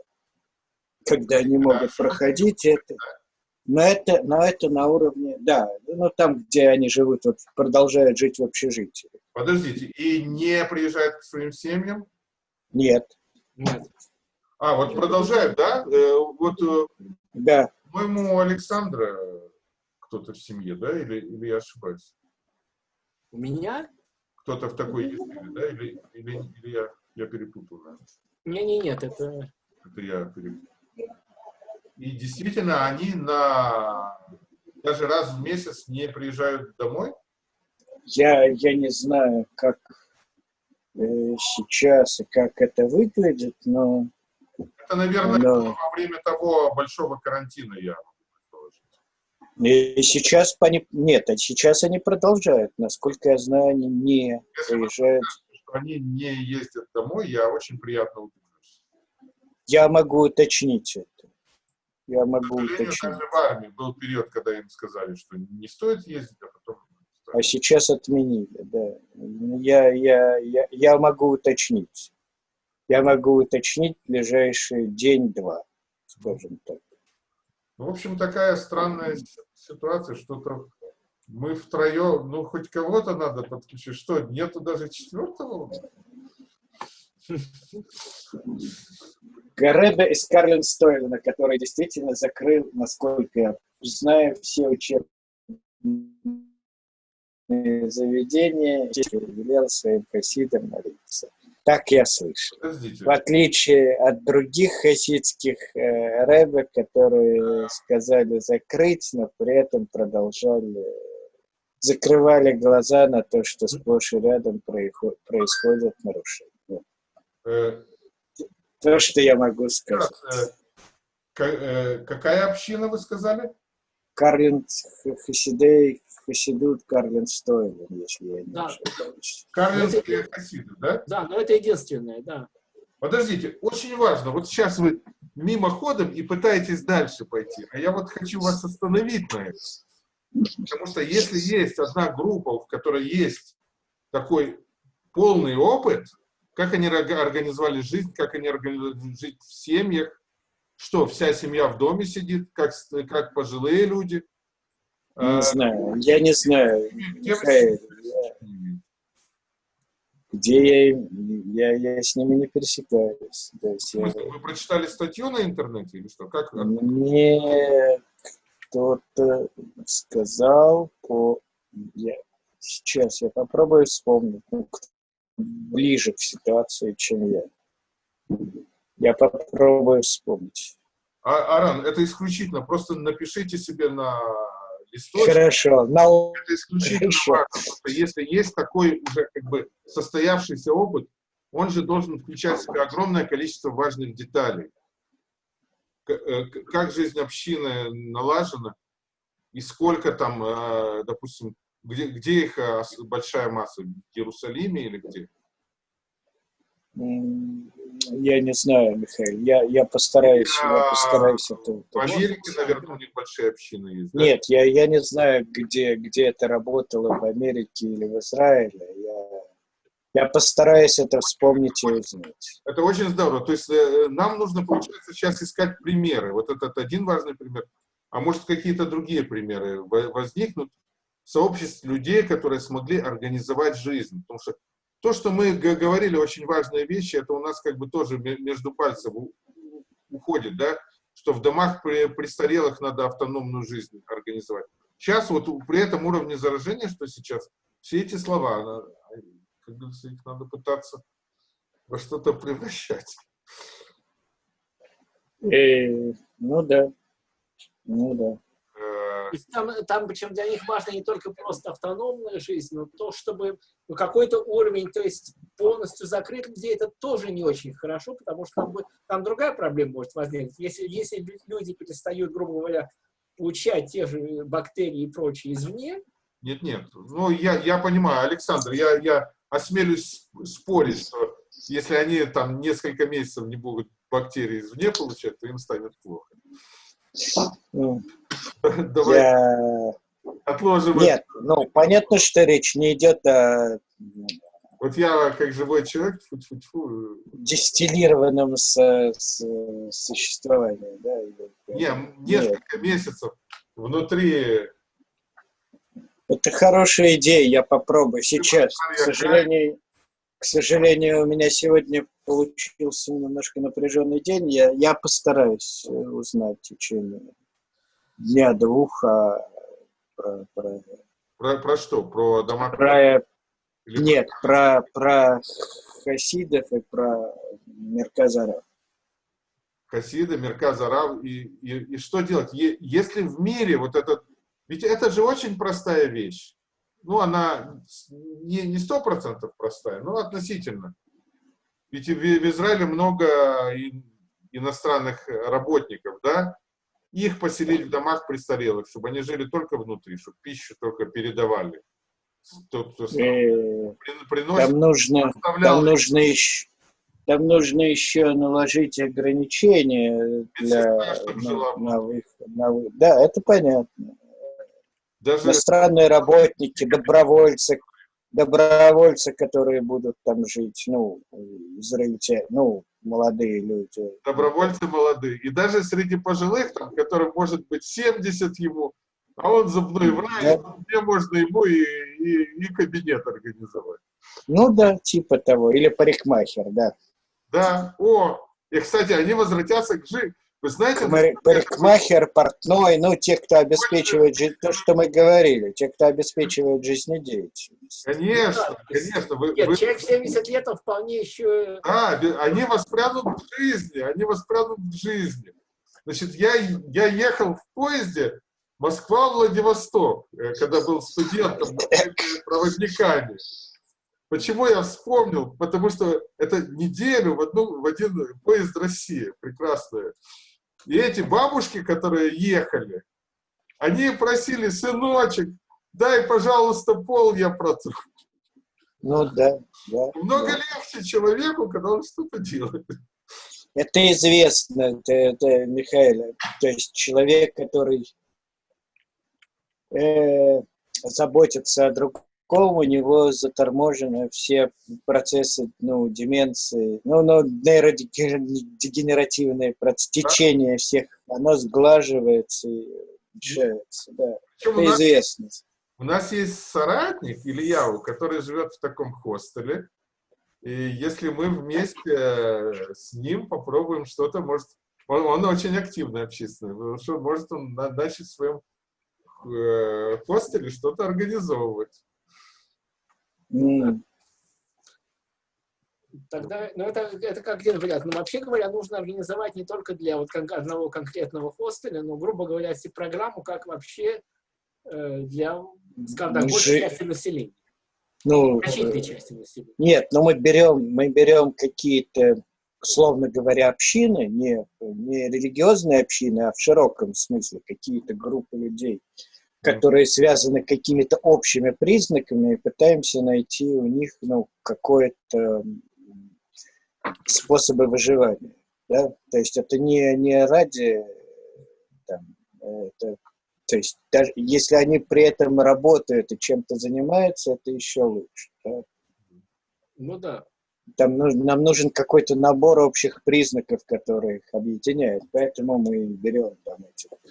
когда они могут проходить это. Но это, но это на уровне, да, ну там, где они живут, вот, продолжают жить в общежитии. Подождите, и не приезжают к своим семьям? Нет. Нет. А, вот продолжают, да? Э, вот, э, да. По-моему, Александра кто-то в семье, да? Или, или я ошибаюсь? У меня? Кто-то в такой есть, да? Или, или, или я, я перепутал, да? Не, не, нет, это... Это я перепутал. И действительно, они на даже раз в месяц не приезжают домой? Я, я не знаю, как э, сейчас и как это выглядит, но это, наверное, Но... во время того большого карантина я и сейчас они... Нет, а сейчас они продолжают. Насколько я знаю, они не Если приезжают. что они не ездят домой, я очень приятно удивлюсь. Я могу уточнить это. Я могу уточнить. Даже в армии был период, когда им сказали, что не стоит ездить, а потом... А сейчас отменили, да. Я, я, я, я могу уточнить я могу уточнить ближайший день-два, скажем так. Ну, в общем, такая странная ситуация, что-то мы втроем, ну, хоть кого-то надо подключить. Что, нету даже четвертого? Гареба из Карлин Стойлена, который действительно закрыл, насколько я знаю, все учебные заведения, велел своим хасидам молиться. Так я слышал. Подождите. В отличие от других хасидских э, рэбе, которые сказали закрыть, но при этом продолжали, закрывали глаза на то, что сплошь и рядом происходят нарушения. То, что я могу сказать. Э, э, какая община, вы сказали? Карлин Хасидей Хасидут Карлин Стойлен, если я не да. ошибаюсь. Карлинские хасиды, да? Да, но это единственное, да. Подождите, очень важно, вот сейчас вы мимоходом и пытаетесь дальше пойти, а я вот хочу вас остановить на этом. Потому что если есть одна группа, в которой есть такой полный опыт, как они организовали жизнь, как они организовали жизнь в семьях, что вся семья в доме сидит, как, как пожилые люди, не знаю, я не знаю, Михаил, где я, я, я с ними не пересекаюсь. Есть я... Вы прочитали статью на интернете или что? Как? Мне кто-то сказал по... Я... Сейчас я попробую вспомнить. Ну, ближе к ситуации, чем я. Я попробую вспомнить. А, Аран, это исключительно. Просто напишите себе на источник. Хорошо. Но... Это исключительно Хорошо. важно. Потому если есть такой уже как бы состоявшийся опыт, он же должен включать в себя огромное количество важных деталей. Э, как жизнь общины налажена, и сколько там, э, допустим, где, где их э, большая масса? В Иерусалиме или где? Я не знаю, Михаил. Я, я постараюсь, я, я постараюсь это. В Америке, наверное, у них большие общины есть. Да? Нет, я, я не знаю, где, где это работало, в Америке или в Израиле. Я, я постараюсь это вспомнить и узнать. Это очень здорово. То есть э, нам нужно, получается, сейчас искать примеры. Вот этот один важный пример. А может, какие-то другие примеры возникнут сообществ людей, которые смогли организовать жизнь. Потому что то, что мы говорили, очень важные вещи, это у нас как бы тоже между пальцев уходит, да, что в домах престарелых надо автономную жизнь организовать. Сейчас вот при этом уровне заражения, что сейчас, все эти слова, как говорится, их надо пытаться во что-то превращать. Э, ну да, ну да. То есть там, там, причем для них важно не только просто автономная жизнь, но то, чтобы ну, какой-то уровень, то есть полностью закрыть людей, это тоже не очень хорошо, потому что там, там другая проблема может возникнуть. Если, если люди перестают, грубо говоря, получать те же бактерии и прочее извне. Нет, нет. Ну, я, я понимаю, Александр, я, я осмелюсь спорить, что если они там несколько месяцев не будут бактерии извне получать, то им станет плохо. Ну, Давай я... отложим. Нет, ну, понятно, что речь не идет о... Вот я, как живой человек, фу -фу -фу. дистиллированном со, со, существовании, да? Не, несколько Нет. месяцев внутри... Это хорошая идея, я попробую сейчас. К сожалению, к сожалению, у меня сегодня получился немножко напряженный день. Я, я постараюсь э, узнать в течение дня-двух а, про, про... Про, про что? Про дома? Про... Или... Нет, про, про хасидов и про Мерказаров. Хасиды, Мерказарав. И, и, и что делать? Если в мире вот этот... Ведь это же очень простая вещь ну, она не сто процентов простая, но относительно. Ведь в, в Израиле много иностранных работников, да, их поселить в домах престарелых, чтобы они жили только внутри, чтобы пищу только передавали. Тот, кто э, приносит, там нужно, там нужно еще, там нужно еще наложить ограничения для, на, на, выход, на, да, это понятно. Даже... Иностранные работники, добровольцы, добровольцы, которые будут там жить, ну, израильтяне, ну, молодые люди. Добровольцы молодые. И даже среди пожилых, там, которым может быть 70 ему, а он зубной врач, да. где можно ему и, и, и кабинет организовать. Ну да, типа того. Или парикмахер, да. Да. О, и, кстати, они возвратятся к, жи вы знаете... Парикмахер, портной, ну, те, кто обеспечивает жизнь, то, что мы говорили, те, кто обеспечивает жизнедеятельность. Конечно, конечно. Вы, Нет, вы... человек в 70 лет, он вполне еще... Да, они воспрянут в жизни, они воспрянут в жизни. Значит, я, я ехал в поезде Москва-Владивосток, э, когда был студентом, проводниками. Почему я вспомнил? Потому что это неделю в, одну, в один поезд России, прекрасная. И эти бабушки, которые ехали, они просили, сыночек, дай, пожалуйста, пол я протру. Ну да, да. Много да. легче человеку, когда он что-то делает. Это известно, это, это Михаил, то есть человек, который э, заботится о другом, у него заторможены все процессы, ну, деменции, ну, ну нейродегенеративные процессы, течение всех, оно сглаживается и решается, да. Причем Это известно. У нас есть соратник, Ильяу, который живет в таком хостеле, и если мы вместе э, с ним попробуем что-то, может, он, он очень активный общественный, потому что может он начать в своем э, хостеле что-то организовывать. Тогда, ну это, это как один вариант. Но вообще говоря, нужно организовать не только для вот одного конкретного хостеля, но, грубо говоря, программу, как вообще э, для, скажем так, большей части населения. Ну, части населения. Нет, но мы берем, мы берем какие-то, условно говоря, общины, не, не религиозные общины, а в широком смысле какие-то группы людей, которые связаны какими-то общими признаками, и пытаемся найти у них ну, какое-то способы выживания. Да? То есть это не, не ради там, это, то есть даже если они при этом работают и чем-то занимаются, это еще лучше. Да? Ну да. Там нужен, нам нужен какой-то набор общих признаков, которые их объединяют. Поэтому мы берем там этих э,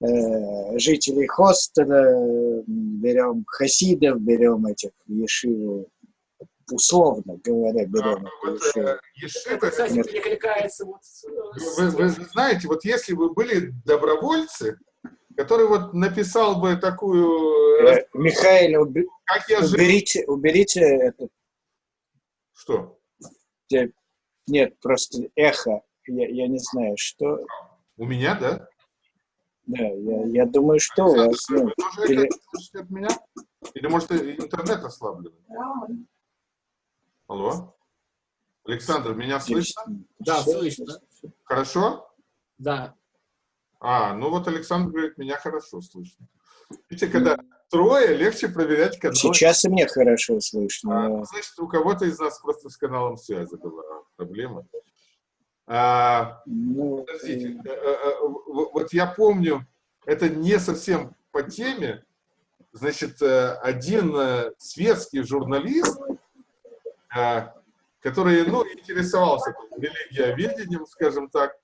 жителей хостела, берем хасидов, берем этих ешиву, условно говоря, берем. А, вот, э, ешивы, Это, кстати, перекликается вот с- вы, вы знаете, вот если бы были добровольцы, который вот написал бы такую, Э, Михаил, уби- как я уберите, уберите это. что? э, Нет, просто эхо. Я, я не знаю, что. У меня, да? Да, я, я думаю, что у вас. Ну, вы тоже это слышите от меня? Или может интернет ослаблен? Алло? Александр, меня слышно? Да, Всё, слышно. Хорошо? Да. А, ну вот Александр говорит, меня хорошо слышно. Видите, когда трое, легче проверять канал. Сейчас и мне хорошо А, слышно. ну, значит, у кого-то из нас просто с каналом связи была проблема. А, Ну, подождите, э, э, э, вот я помню, это не совсем по теме, значит, один светский журналист, который, ну, интересовался религиоведением, скажем так,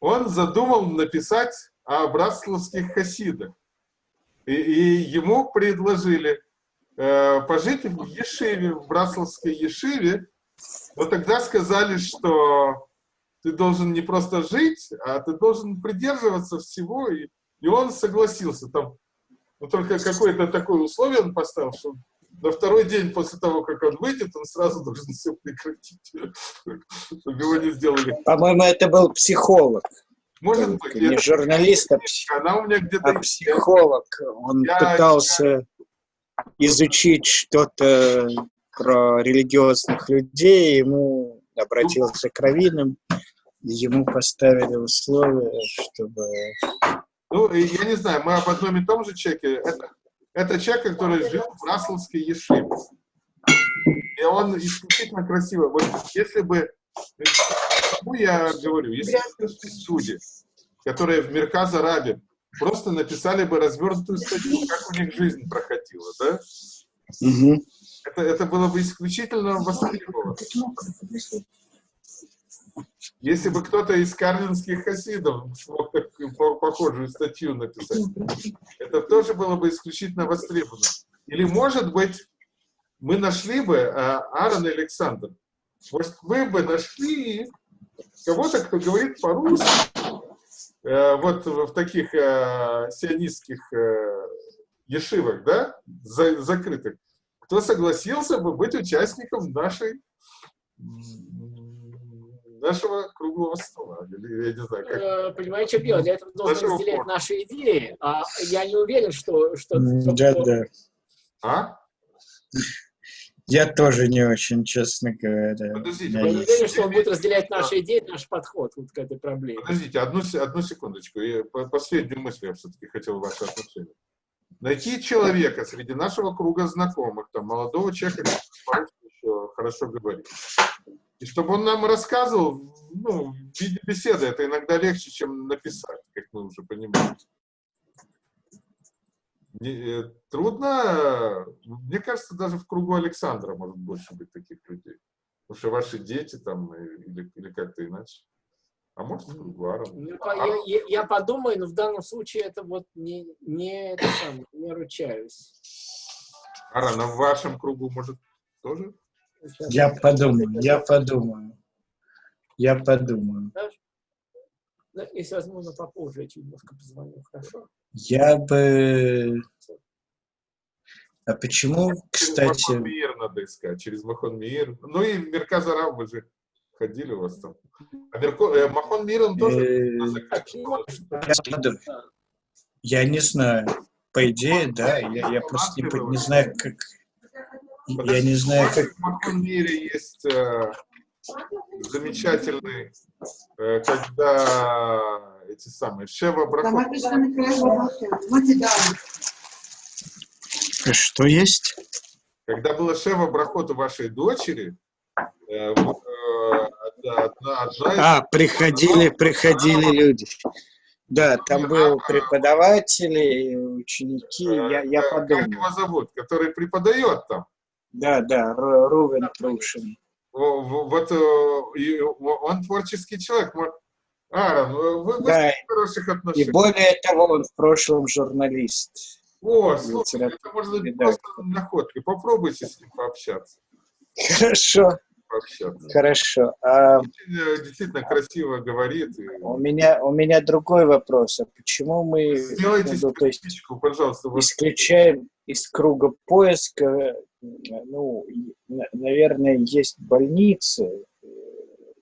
он задумал написать о братславских хасидах. И, и ему предложили э, пожить в Ешиве, в Браславской Ешиве, но тогда сказали, что ты должен не просто жить, а ты должен придерживаться всего, и, и он согласился. Там, ну, только какое-то такое условие он поставил, что на второй день после того, как он выйдет, он сразу должен все прекратить, чтобы его не сделали. По-моему, это был психолог. Может быть, Не журналист, а, пси- она у меня где-то а психолог. Он Я- пытался изучить что-то про религиозных людей, ему обратился к раввинам, ему поставили условия, чтобы... Ну, я не знаю, мы об одном и том же человеке. Это, это человек, который жил в Брасловской Ешиве. И он исключительно красивый. Вот если бы... Ну, я говорю, если бы люди, которые в Мерказ Арабе просто написали бы развернутую статью, как у них жизнь проходила, да? Мгм. Это, это было бы исключительно востребовано. Если бы кто-то из карлинских хасидов смог такую по- похожую статью написать, это тоже было бы исключительно востребовано. Или, может быть, мы нашли бы, а, Аарон и Александр, может, вы бы нашли кого-то, кто говорит по-русски, э, вот в таких э, сионистских э, ешивах, да, за- закрытых, кто согласился бы быть участником нашей нашего круглого стола. Или, я не знаю, как. Э, Понимаете, что дело? Для этого нужно Нашего разделять форта. наши идеи. А я не уверен, что... что, М, что- Да. А? Я тоже не очень, честно говоря. Подождите, Я Я не уверен, что он будет разделять наши идеи, наш подход вот к этой проблеме. Подождите, одну, одну секундочку. Я, по- последнюю мысль я все-таки хотел ваше отношение. Найти человека среди нашего круга знакомых, там, молодого человека, еще хорошо говорит. И чтобы он нам рассказывал, ну, в виде беседы, это иногда легче, чем написать, как мы уже понимаем. Не- э, трудно, мне кажется, даже в кругу Александра может больше быть таких людей. Потому что ваши дети там, э, или, или как-то иначе. А может, в кругу Аарона. Ну, по- Я, я- я подумаю, но в данном случае это вот не, не, это самое, не ручаюсь. Аарон, а в вашем кругу, может, тоже? Я подумаю, я подумаю. Я подумаю. Если возможно, попозже я тебе немножко позвоню, хорошо? Я бы... А почему, Через кстати... Махон Мир надо искать, через Махон Мир. Ну и Мерказ Араб, вы же ходили у вас там. А Мерко- э, Махон Мир, он тоже э, я не знаю. По идее, да. Я, я просто не знаю, как... Я не знаю, как... В Мире есть э, замечательный, э, когда эти самые Шева Брахот. Что есть? Когда было Шева Брахот у вашей дочери, э, э, одна, одна из А, приходили, приходили люди. Да, там был преподаватели, ученики, я, я Э, Как подумал. его зовут? Который преподает там. Да, да, Ру- Рувен Трушин. Во- во- Вот э, и он творческий человек. Аарон, вы, вы Да, в хороших и отношениях. более того, он в прошлом журналист. О, слушай, это может быть редактор. просто находка. Попробуйте с ним пообщаться. Хорошо, пообщаться. хорошо. А э, действительно красиво говорит. и- у меня, у меня другой вопрос. А почему мы Сделайте ну, то есть, пожалуйста. Исключаем из круга поиска, ну, и, на- наверное, есть больницы э,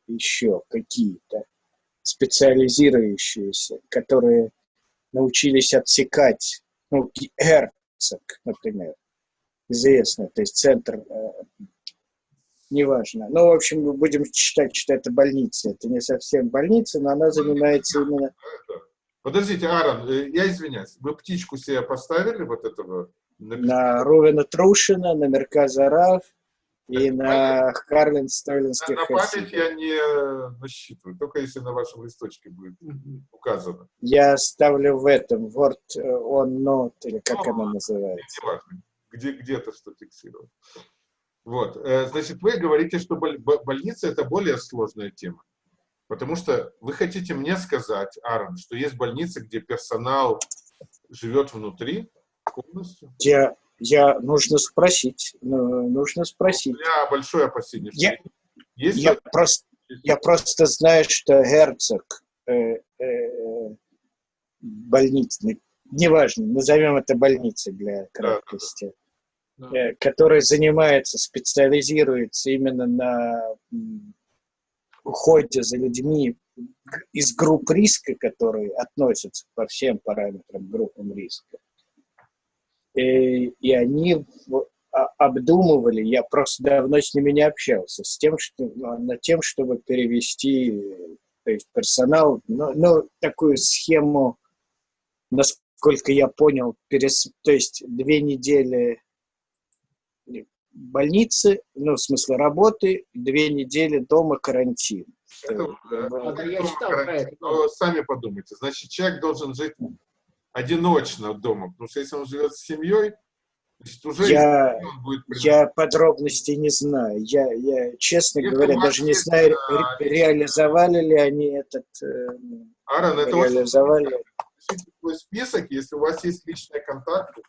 еще какие-то специализирующиеся, которые научились отсекать, ну, Герцог, например, известно, то есть центр, э, неважно. Ну, в общем, мы будем считать, что это больница. Это не совсем больница, но она занимается именно Подождите, Аарон, э, я извиняюсь. Вы птичку себе поставили вот этого? На Рувена Трушина, на Мерказа Раф и на Харлин На, Столинских на память я не насчитываю, только если на вашем листочке будет указано. Я ставлю в этом, Word э, on Note, или как Ага. она называется. Неважно, где, где-то что фиксировать. Вот, э, значит, вы говорите, что боль- бо- больница это более сложная тема. Потому что вы хотите мне сказать, Аарон, что есть больницы, где персонал живет внутри? Я, я нужно спросить, ну, нужно У спросить. меня большое опасение. Я- есть Я просто, я просто знаю, что Герцог э, э, больница, неважно, назовем это больницей для краткости, Да. э, который занимается, специализируется именно на уходе за людьми из групп риска, которые относятся по всем параметрам группам риска. И, и они а- обдумывали, я просто давно с ними не общался, с тем, что, ну, над тем, чтобы перевести э, то есть персонал, ну, ну, такую схему, насколько я понял, перес, то есть две недели больницы, ну, в смысле работы, две недели дома карантин. Это, э, А, да, я читал про это. Но сами подумайте. Значит, человек должен жить одиночно дома, потому что если он живет с семьей, значит, уже Я, он будет приносить. я подробностей не знаю. Я, я честно Если говоря, даже не знаю, ре- реализовали ли они этот, э, Аарон, это очень реализовали. Пишите свой список, если у вас есть личные контакты.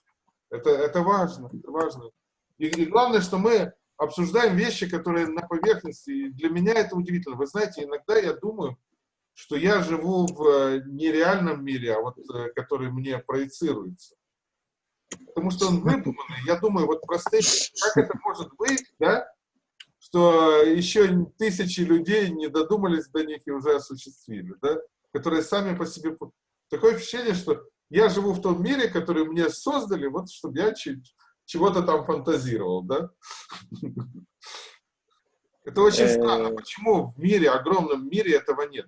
Это, это важно, это важно. И, и главное, что мы обсуждаем вещи, которые на поверхности. И для меня это удивительно. Вы знаете, иногда я думаю, что я живу в э, нереальном мире, а вот э, который мне проецируется. Потому что он выдуманный. Я думаю, вот простые, как это может быть, да, что еще тысячи людей не додумались до них и уже осуществили, да, которые сами по себе... Такое ощущение, что я живу в том мире, который мне создали, вот чтобы я чего-то там фантазировал, да? Это очень Э. странно. Почему в мире, огромном мире этого нет?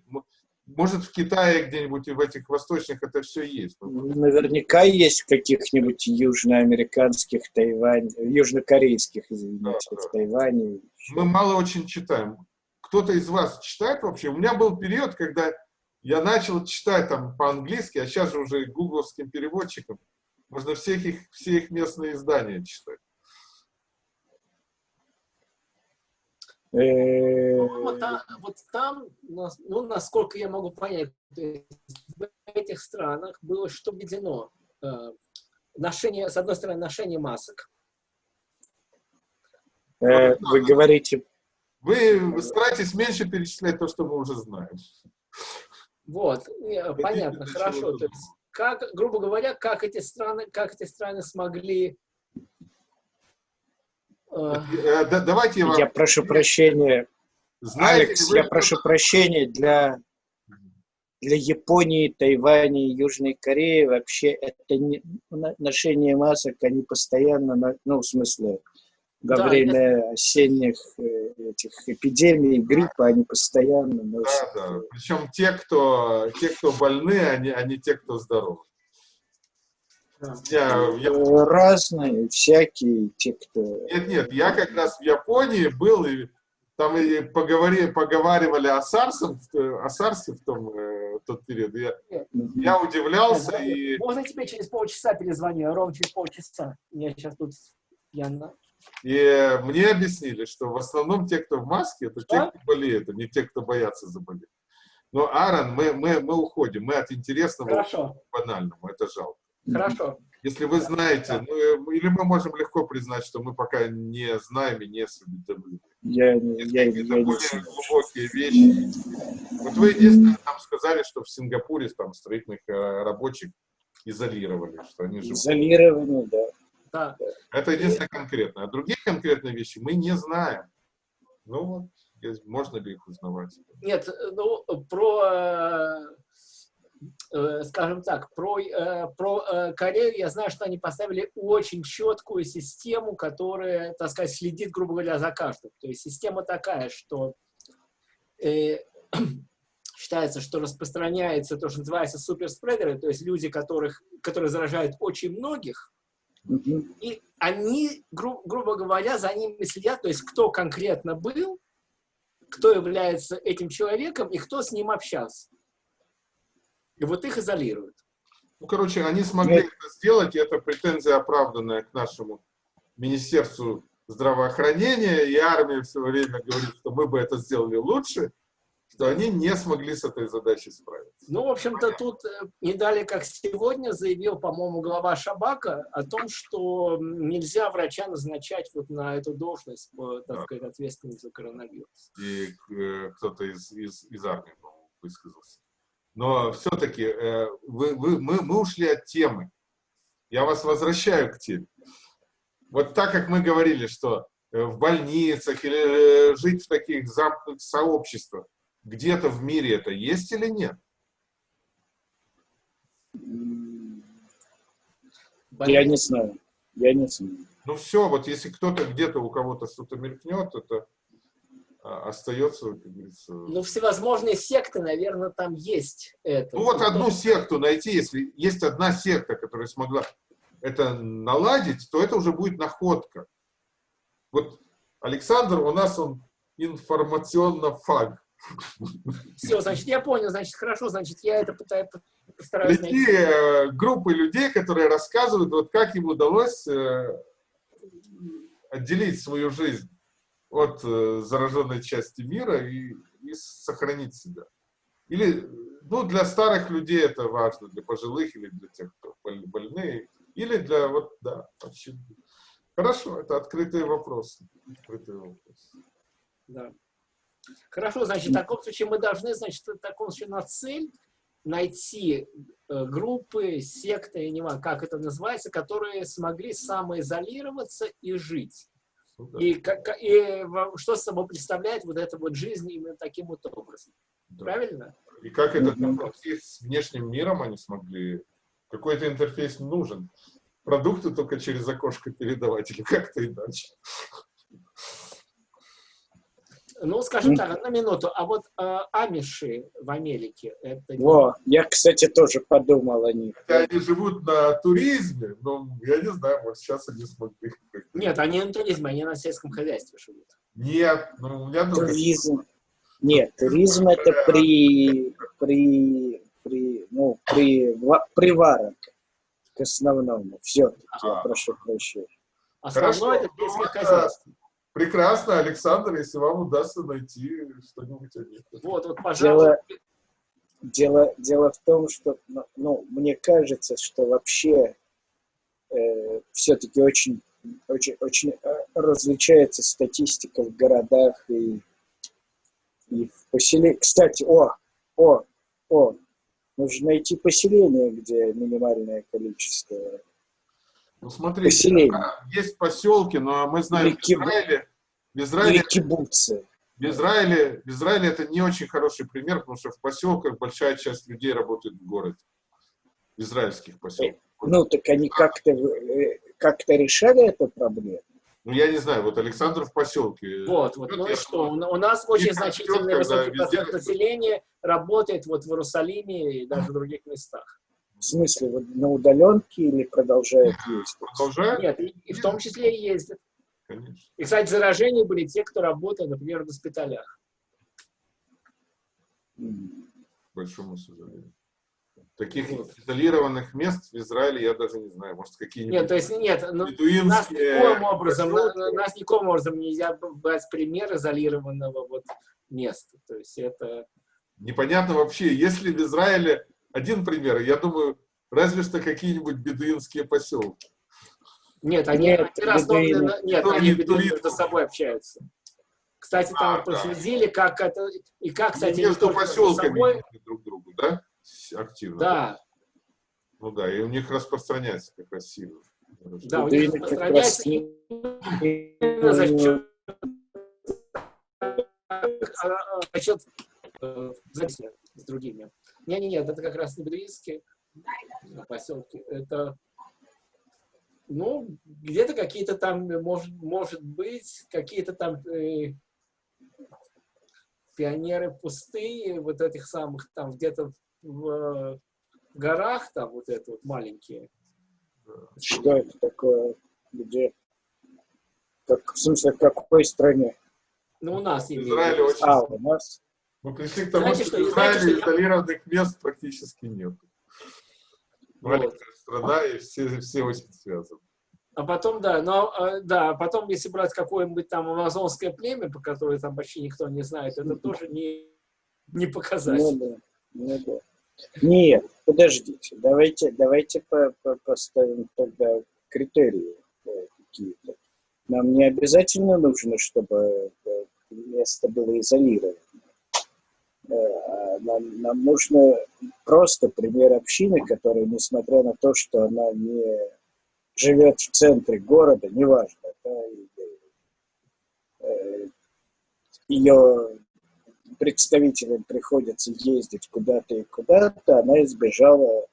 Может, в Китае где-нибудь и в этих восточных это все есть. Наверняка есть каких-нибудь южноамериканских, Тайвань, южнокорейских, извините, Да, да. в Тайване. Мы мало очень читаем. Кто-то из вас читает вообще? У меня был период, когда я начал читать там по-английски, а сейчас же уже гугловским переводчиком. Можно всех их, все их местные издания читать. Вот там, вот там, ну, насколько я могу понять, в этих странах было что введено? Э, Ношение, с одной стороны, ношение масок. э, Вы говорите, Вы старайтесь меньше перечислять то, что мы уже знаем. Вот, э, понятно, хорошо. То есть, как, грубо говоря, как эти страны, как эти страны смогли э, Э, Давайте я вам... я прошу прощения, Знаете Алекс, вы, я прошу прощения для, для Японии, Тайваня и Южной Кореи вообще это не, ношение масок, они постоянно, на- ну, в смысле, во Да, время осенних э, этих эпидемий, гриппа, они постоянно носят. Да, да. Причем те, кто, те, кто больны, они, они те, кто здоровы. Да. Я, я- Разные, всякие, те, кто... нет, нет, я как раз в Японии был, и там и поговори, поговаривали о Сарсе, о Сарсе в том, э, тот период. Я, я удивлялся, и, Можно тебе через полчаса перезвоню, ровно через полчаса. Я сейчас тут... Я и мне объяснили, что в основном те, кто в маске, это те, А? кто болеет, а не те, кто боятся заболеть. Но, Аарон, мы, мы, мы уходим, мы от интересного Хорошо, к банальному, это жалко. Хорошо. Если вы знаете, ну, э, или мы можем легко признать, что мы пока не знаем и не осведомлены. Я, не- я, я, не более знаю. глубокие вещи. Вот вы единственное нам сказали, что в Сингапуре там строительных э, рабочих изолировали, что они живут. Изолированы, да. Да. Это единственное конкретное. А другие конкретные вещи мы не знаем. Ну вот, можно ли их узнавать? Нет, ну, про, э, э, скажем так, про, э, про э, Корею я знаю, что они поставили очень четкую систему, которая, так сказать, следит, грубо говоря, за каждым. То есть система такая, что э, считается, что распространяется то, что называется суперспредеры, то есть люди, которых, которые заражают очень многих, и они, гру- грубо говоря, за ними следят, то есть кто конкретно был, кто является этим человеком и кто с ним общался. И вот их изолируют. Ну, короче, они смогли это сделать, и это претензия оправданная к нашему Министерству здравоохранения, и армия все время говорит, что мы бы это сделали лучше, что они не смогли с этой задачей справиться. Ну, в общем-то, тут э, не далее, как сегодня, заявил, по-моему, глава Шабака о том, что нельзя врача назначать вот на эту должность, по, так Да. сказать, ответственность за коронавирус. И э, кто-то из, из, из армии, по-моему, высказался. Но все-таки вы, вы, мы, мы ушли от темы. Я вас возвращаю к теме. Вот так, как мы говорили, что э, в больницах или э, жить в таких замкнутых сообществах, где-то в мире это есть или нет? Я не знаю. Я не знаю. Ну все, вот если кто-то где-то у кого-то что-то мелькнет, это остается, как говорится... Ну, всевозможные секты, наверное, там есть это. Ну вот одну секту найти, если есть одна секта, которая смогла это наладить, то это уже будет находка. Вот Александр у нас он информационно-фаг. Все, значит, я понял, значит, хорошо, значит, я это пытаюсь, постараюсь Найти найти. э, группы людей, которые рассказывают, вот как им удалось э, отделить свою жизнь от э, зараженной части мира и, и сохранить себя. Или, ну, для старых людей это важно, для пожилых или для тех, кто боль- больные, или для, вот, да, вообще. Хорошо, это открытые вопросы. Открытые вопросы. Да. Хорошо, значит, в таком случае мы должны, значит, в таком случае на цель найти э, группы, секты, я не знаю, как это называется, которые смогли самоизолироваться и жить. Ну да, И, как, и что собой представляет вот эта вот жизнь именно таким вот образом. да. Правильно? И как этот Мгм. интерфейс с внешним миром они смогли? Какой-то интерфейс нужен. Продукты только через окошко передавать или как-то иначе. Ну, скажем так, одну минуту. А вот э, амиши в Америке, это... Во, я, кстати, тоже подумал о них. Хотя они живут на туризме, но я не знаю, может сейчас они смогли. Нет, они на туризме, они на сельском хозяйстве живут. Нет, ну у меня только... Туризм. Нет, туризм это при, при, при, ну, при, ва- приварок к основному. Все-таки, я А. прошу прощения. Основное Хорошо. это сельское Ну, это- хозяйство. Прекрасно, Александр, если вам удастся найти что-нибудь о них. Вот, вот, пожалуйста. Дело, дело, дело в том, что, ну, ну, мне кажется, что вообще э, все-таки очень, очень, очень э, различается статистика в городах и, и в поселениях. Кстати, о, о, о, нужно найти поселение, где минимальное количество. Ну, смотрите, Поселение. а, есть поселки, но мы знаем, в Или кибу- Израиле, в Израиле. В Израиле, в Израиле это не очень хороший пример, потому что в поселках большая часть людей работает в городе. В израильских поселках. Ну, так они как-то э, как-то решали эту проблему. Ну, я не знаю, вот Александр в поселке. Вот, вот. Ну и что? У нас очень значительный высокий процент населения работает вот в Иерусалиме и даже в других местах. В смысле, вот на удаленке или продолжают ездить? Продолжают? Нет, и, и в том числе и ездят. Конечно. И, кстати, заражения были те, кто работает, например, в госпиталях. К большому сожалению. Таких Вот. изолированных мест в Израиле я даже не знаю. Может, какие-нибудь Нет, то есть нет, ну, нас никоим образом, на- нас никоим образом нельзя брать пример изолированного вот места. То есть это Непонятно вообще, есть ли в Израиле один пример, я думаю, разве что какие-нибудь бедуинские поселки. Нет, они, Нет, они основаны бедуины. на- Нет, они бедуины между собой общаются. Кстати, там А, вот да. проследили, как это... И как, кстати, не Между только между поселками собой. друг другу, да? С- Активно. Да, Ну да, и у них распространяется как раз сильно. да, у них распространяется за счет а, а, за счет э, записи с другими. Не-не-не, это как раз не бедуинские поселки. Это, ну, где-то какие-то там, может, может быть, какие-то там э, пионеры пустые, вот этих самых там где-то в э, горах, там вот это вот маленькие. Что это такое? Где? Как, в смысле, в какой стране? Ну, у нас В имеется. А, у нас? Мы пришли к тому, Знаете, что что- в знаете, Израиле что я- изолированных мест практически нет. Вот. Маленькая страна, и все, все очень связаны. А потом, да, но, э, да, потом, если брать какое-нибудь там амазонское племя, по которое там почти никто не знает, это тоже не, не Ну показатель. да, ну да. Нет, подождите, давайте, давайте по- по- поставим тогда критерии э, какие-то. Нам не обязательно нужно, чтобы э, место было изолировано. Э, Нам, нам нужно просто пример общины, которая, несмотря на то, что она не живет в центре города, неважно, да, э, ее представителям приходится ездить куда-то и куда-то, она избежала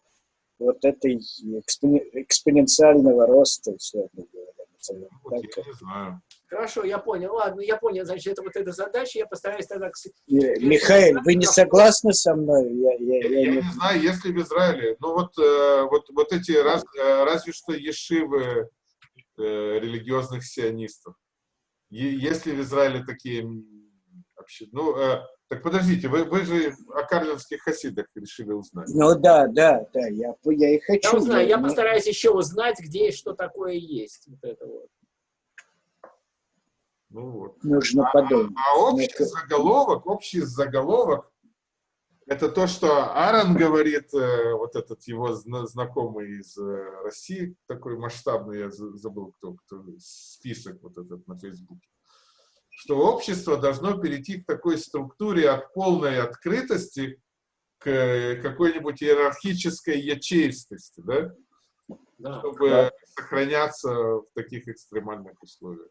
вот этой экспоне- экспоненциального роста, условно говоря. так. я не знаю. Хорошо, я понял. Ладно, я понял, значит, это вот эта задача, я постараюсь тогда... к И, Михаил, вы не согласны со мной? Я, я- Я, я не- не знаю, если в Израиле, ну вот, э, вот, вот эти раз- э, разве что ешивы э, религиозных сионистов. Если в Израиле такие вообще, ну, э, так подождите, вы, вы же о карлинских хасидах решили узнать. Ну да, да, да, я, я и хочу. Я узнаю, я но- постараюсь еще узнать, где и что такое есть. Вот это вот. Ну вот. Нужно подумать. А общий Ну, заголовок, общий заголовок, это то, что Аарон говорит, э, вот этот его зна- знакомый из э, России, такой масштабный, я за- забыл, кто, кто список вот этот на Фейсбуке, что общество должно перейти к такой структуре от полной открытости к э, какой-нибудь иерархической ячеистости, да, Да. чтобы Да. сохраняться в таких экстремальных условиях.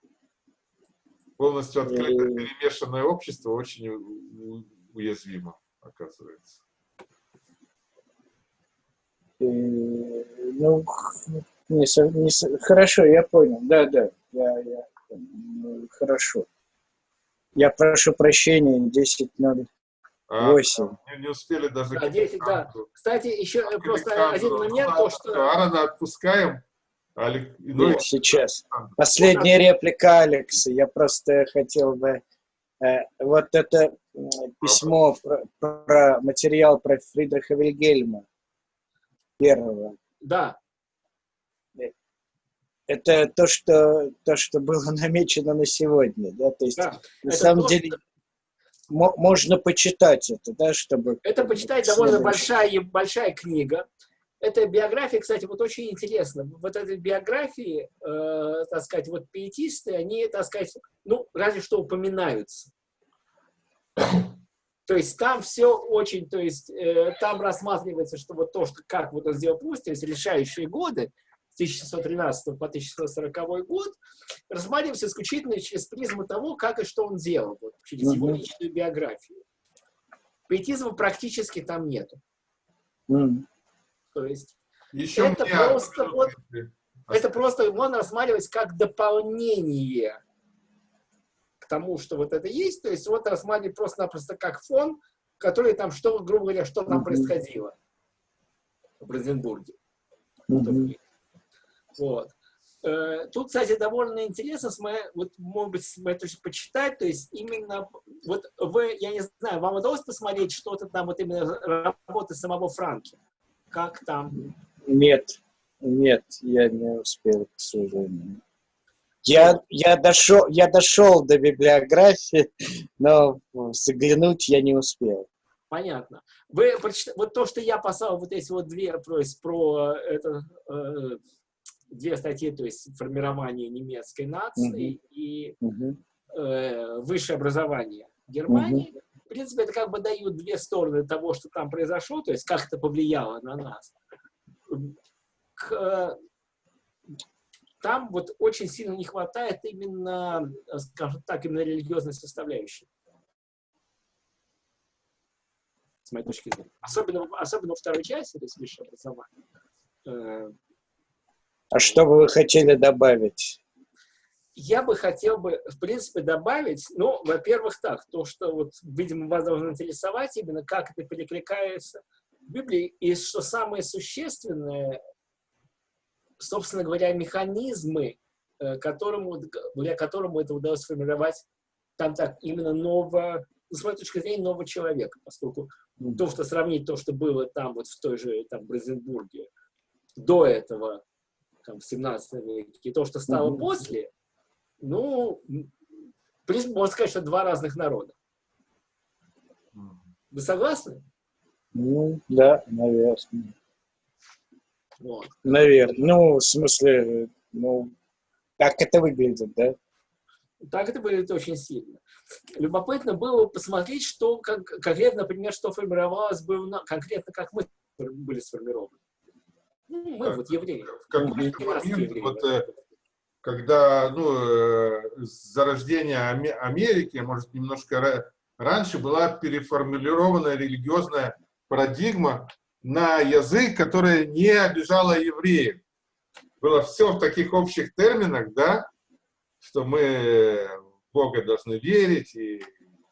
Полностью открытое И- перемешанное общество очень уязвимо, оказывается. Э, Ну, не не хорошо, я понял. Да, да, я, я, ну, хорошо. Я прошу прощения, 10.08. А, не, не успели даже... Да, к 10, да. Кстати, еще э, просто один момент, то, что... Аарона отпускаем. А Алек- ну, и- Сейчас. Последняя реплика Алекса. Я просто хотел бы... э, вот это письмо про, про материал про Фридриха Вильгельма первого. Да, Это то, что, то, что было намечено на сегодня. Да? То есть, да. на Это самом то, деле, мо- можно почитать это, да, чтобы... Это почитать довольно большая, большая книга. Эта биография, кстати, вот очень интересна. Вот этой биографии, э, так сказать, вот пиетисты, они, так сказать, ну, разве что упоминаются. То есть там все очень, то есть э, там рассматривается, что вот то, что как вот он сделал пусть, то есть решающие годы, с 1613 по 1640 год, рассматривается исключительно через призму того, как и что он делал, вот, через его Мгм. личную биографию. Пиетизма практически там нету. М. То есть Еще Это мне просто вот- Это просто можно рассматривать как дополнение к тому, что вот это есть. То есть вот рассматривать просто-напросто как фон, который там, что, грубо говоря, что там происходило в Бранденбурге. Вот. Э, тут, кстати, довольно интересно, с моей, вот, может быть, с моей точки почитать, то есть именно, вот вы, я не знаю, вам удалось посмотреть что-то там, вот именно работы самого Франки? Как там? Нет, нет, я не успел, к сожалению. Я, я, дошел, я дошел до библиографии, но заглянуть я не успел. Понятно. Вы прочитали, вот то, что я послал, вот эти вот две про, про это, э, две статьи, то есть формирование немецкой нации -hmm. и -hmm. э, высшее образование Германии. -hmm. В принципе, это как бы дают две стороны того, что там произошло, то есть как это повлияло на нас. К, там вот очень сильно не хватает именно, скажем так, именно религиозной составляющей. С моей точки зрения. Особенно, особенно во второй части, то есть высшее образование. Э, а что бы вы хотели добавить? Я бы хотел бы, в принципе, добавить, ну, во-первых, так, то, что вот, видимо, вас должно интересовать именно, как это перекликается в Библии, и что самое существенное, собственно говоря, механизмы, э, которому, благодаря которому это удалось сформировать там так, именно нового, с моей точки зрения, нового человека, поскольку то, что сравнить то, что было там, вот в той же, там, Брезенбурге, до этого, там, в 17 веке, и то, что стало mm -hmm. после, ну, в принципе, можно сказать, что два разных народа. Вы согласны? Ну, да, наверное. Вот. Наверное. Ну, в смысле, ну, как это выглядит, да? Так это выглядит очень сильно. Любопытно было посмотреть, что как, конкретно, например, что формировалось бы конкретно, как мы были сформированы. Ну, мы вот евреи. В какой момент, евреи, вот, э, когда ну, э, зарождение Америки, может, немножко раньше, была переформулирована религиозная парадигма на язык, который не обижала евреев. Было все в таких общих терминах, да, что мы в Бога должны верить, и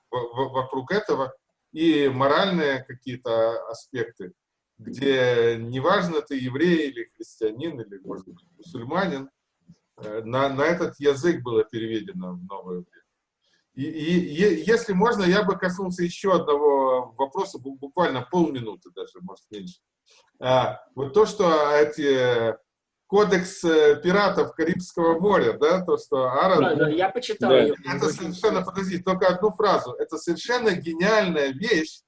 вокруг этого, и моральные какие-то аспекты где неважно, ты еврей или христианин, или, может быть, мусульманин, на, на этот язык было переведено в новое время. И, и, и если можно, я бы коснулся еще одного вопроса, буквально полминуты даже, может, меньше. А, вот то, что эти кодекс э, пиратов Карибского моря, да, то, что Аарон... Да, да, я почитал да. ее. Это совершенно, подожди, только одну фразу. Это совершенно гениальная вещь,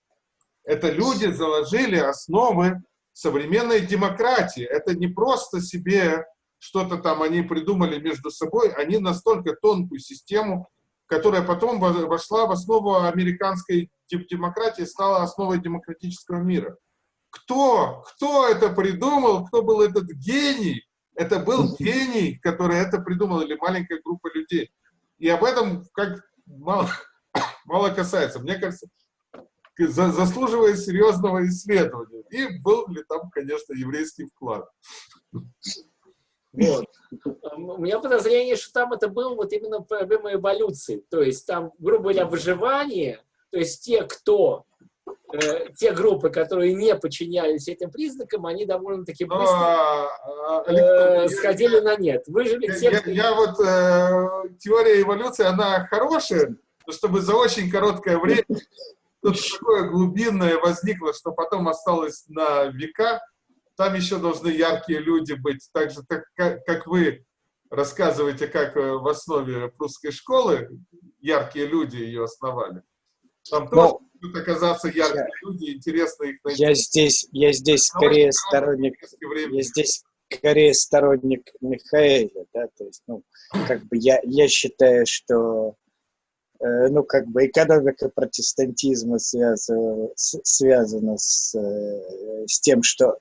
это люди заложили основы современной демократии. Это не просто себе что-то там они придумали между собой, они настолько тонкую систему, которая потом вошла в основу американской демократии, стала основой демократического мира. Кто? Кто это придумал? Кто был этот гений? Это был гений, который это придумал, или маленькая группа людей. И об этом как мало, мало касается. Мне кажется, заслуживает серьезного исследования. И был ли там, конечно, еврейский вклад. Вот. У меня подозрение, что там это было вот именно проблема эволюции. То есть там, грубо говоря, выживание, то есть те, кто, э, те группы, которые не подчинялись этим признакам, они довольно-таки быстро а, э, сходили на нет. Выжили те, я, я вот, э, теория эволюции, она хорошая, чтобы за очень короткое время что-то такое глубинное возникло, что потом осталось на века. Там еще должны яркие люди быть. Так же, так, как, как вы рассказываете, как э, в основе прусской школы яркие люди ее основали. Там тоже Но... будут оказаться яркие я, люди, интересно их найти. Я здесь, я здесь скорее сторонник, я здесь скорее сторонник Михаэля, да, то есть, ну, как бы я, я считаю, что Э, ну, как бы экономика протестантизма связана, связана с, э, с тем, что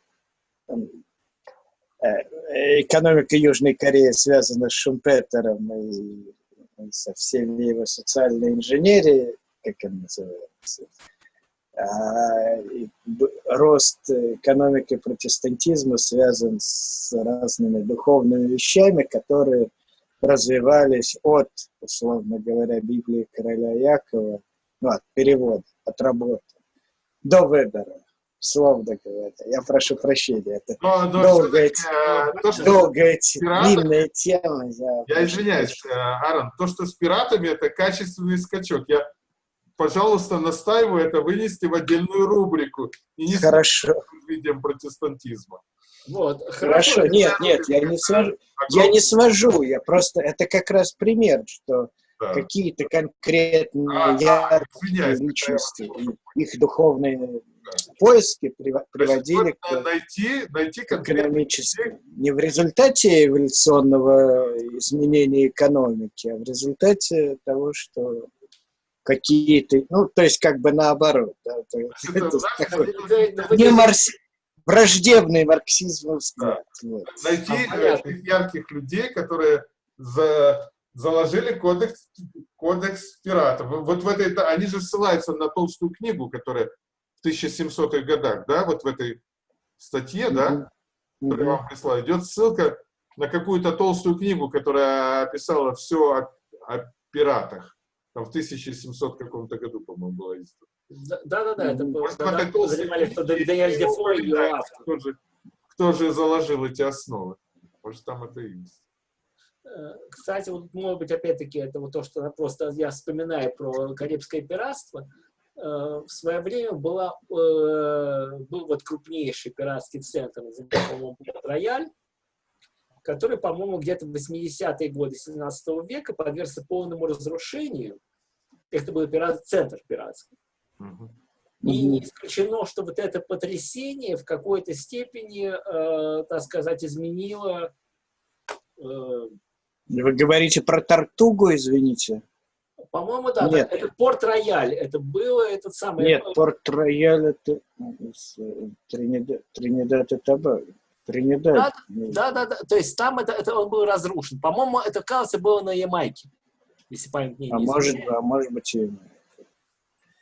экономика Южной Кореи связана с Шумпетером и, и со всеми его социальной инженерией, как он называется. А, рост экономики протестантизма связан с разными духовными вещами, которые развивались от, условно говоря, Библии короля Якова, ну, от перевода, от работы, до выбора, условно говоря. Я прошу прощения, это Но, но долгая, э, то, что долгая, пиратами- длинная тема. Я, Я извиняюсь, э, Аарон, то, что с пиратами, это качественный скачок. Я, пожалуйста, настаиваю это вынести в отдельную рубрику и не Хорошо, с видом протестантизма. Вот, хорошо. Нет, нет, я не свожу. Я не свожу, я просто, это как раз пример, что Да. какие-то конкретные А, яркие извиняюсь, личности, их духовные поиски приводили к найти, найти конкретно экономическому. Не в результате эволюционного изменения экономики, а в результате того, что какие-то, ну, то есть как бы наоборот. да, то Это это такой не маркс- враждебный марксизм взгляд. вот. найти А, ярких людей, которые за- заложили кодекс, кодекс пиратов. Вот в этой, они же ссылаются на толстую книгу, которая 1700-х годах, да, вот в этой статье, да, Мгм. которую я Мгм. вам прислал, идет ссылка на какую-то толстую книгу, которая описала все о, о пиратах. Там в 1700 каком-то году, по-моему, было издано. Да-да-да, это было, Может, в когда этой толстой подозревали, что книге Даниэль и Дефо ее упоминается, автор. Кто же, кто же заложил эти основы? Может, там это и есть. Э, Кстати, вот, может быть, опять-таки, это вот то, что просто я вспоминаю про Карибское пиратство. Э, В свое время была, э, был вот крупнейший пиратский центр, по-моему, Порт-Рояль, который, по-моему, где-то в 80-е годы 17 века подвергся полному разрушению. Это был пират, центр пиратский. Мгм. И не исключено, что вот это потрясение в какой-то степени, э, так сказать, изменило э, Вы говорите про Тартугу, извините? По-моему, да. Нет. Это Порт-Рояль. Это было этот самый... Нет, Порт-Рояль это с, э, Тринидад, Тринидад и Тобаго. Тринидад. Да, да, да. То есть там это, это он был разрушен. По-моему, это, кажется, было на Ямайке. Если память А не может, изменяет. а может быть и...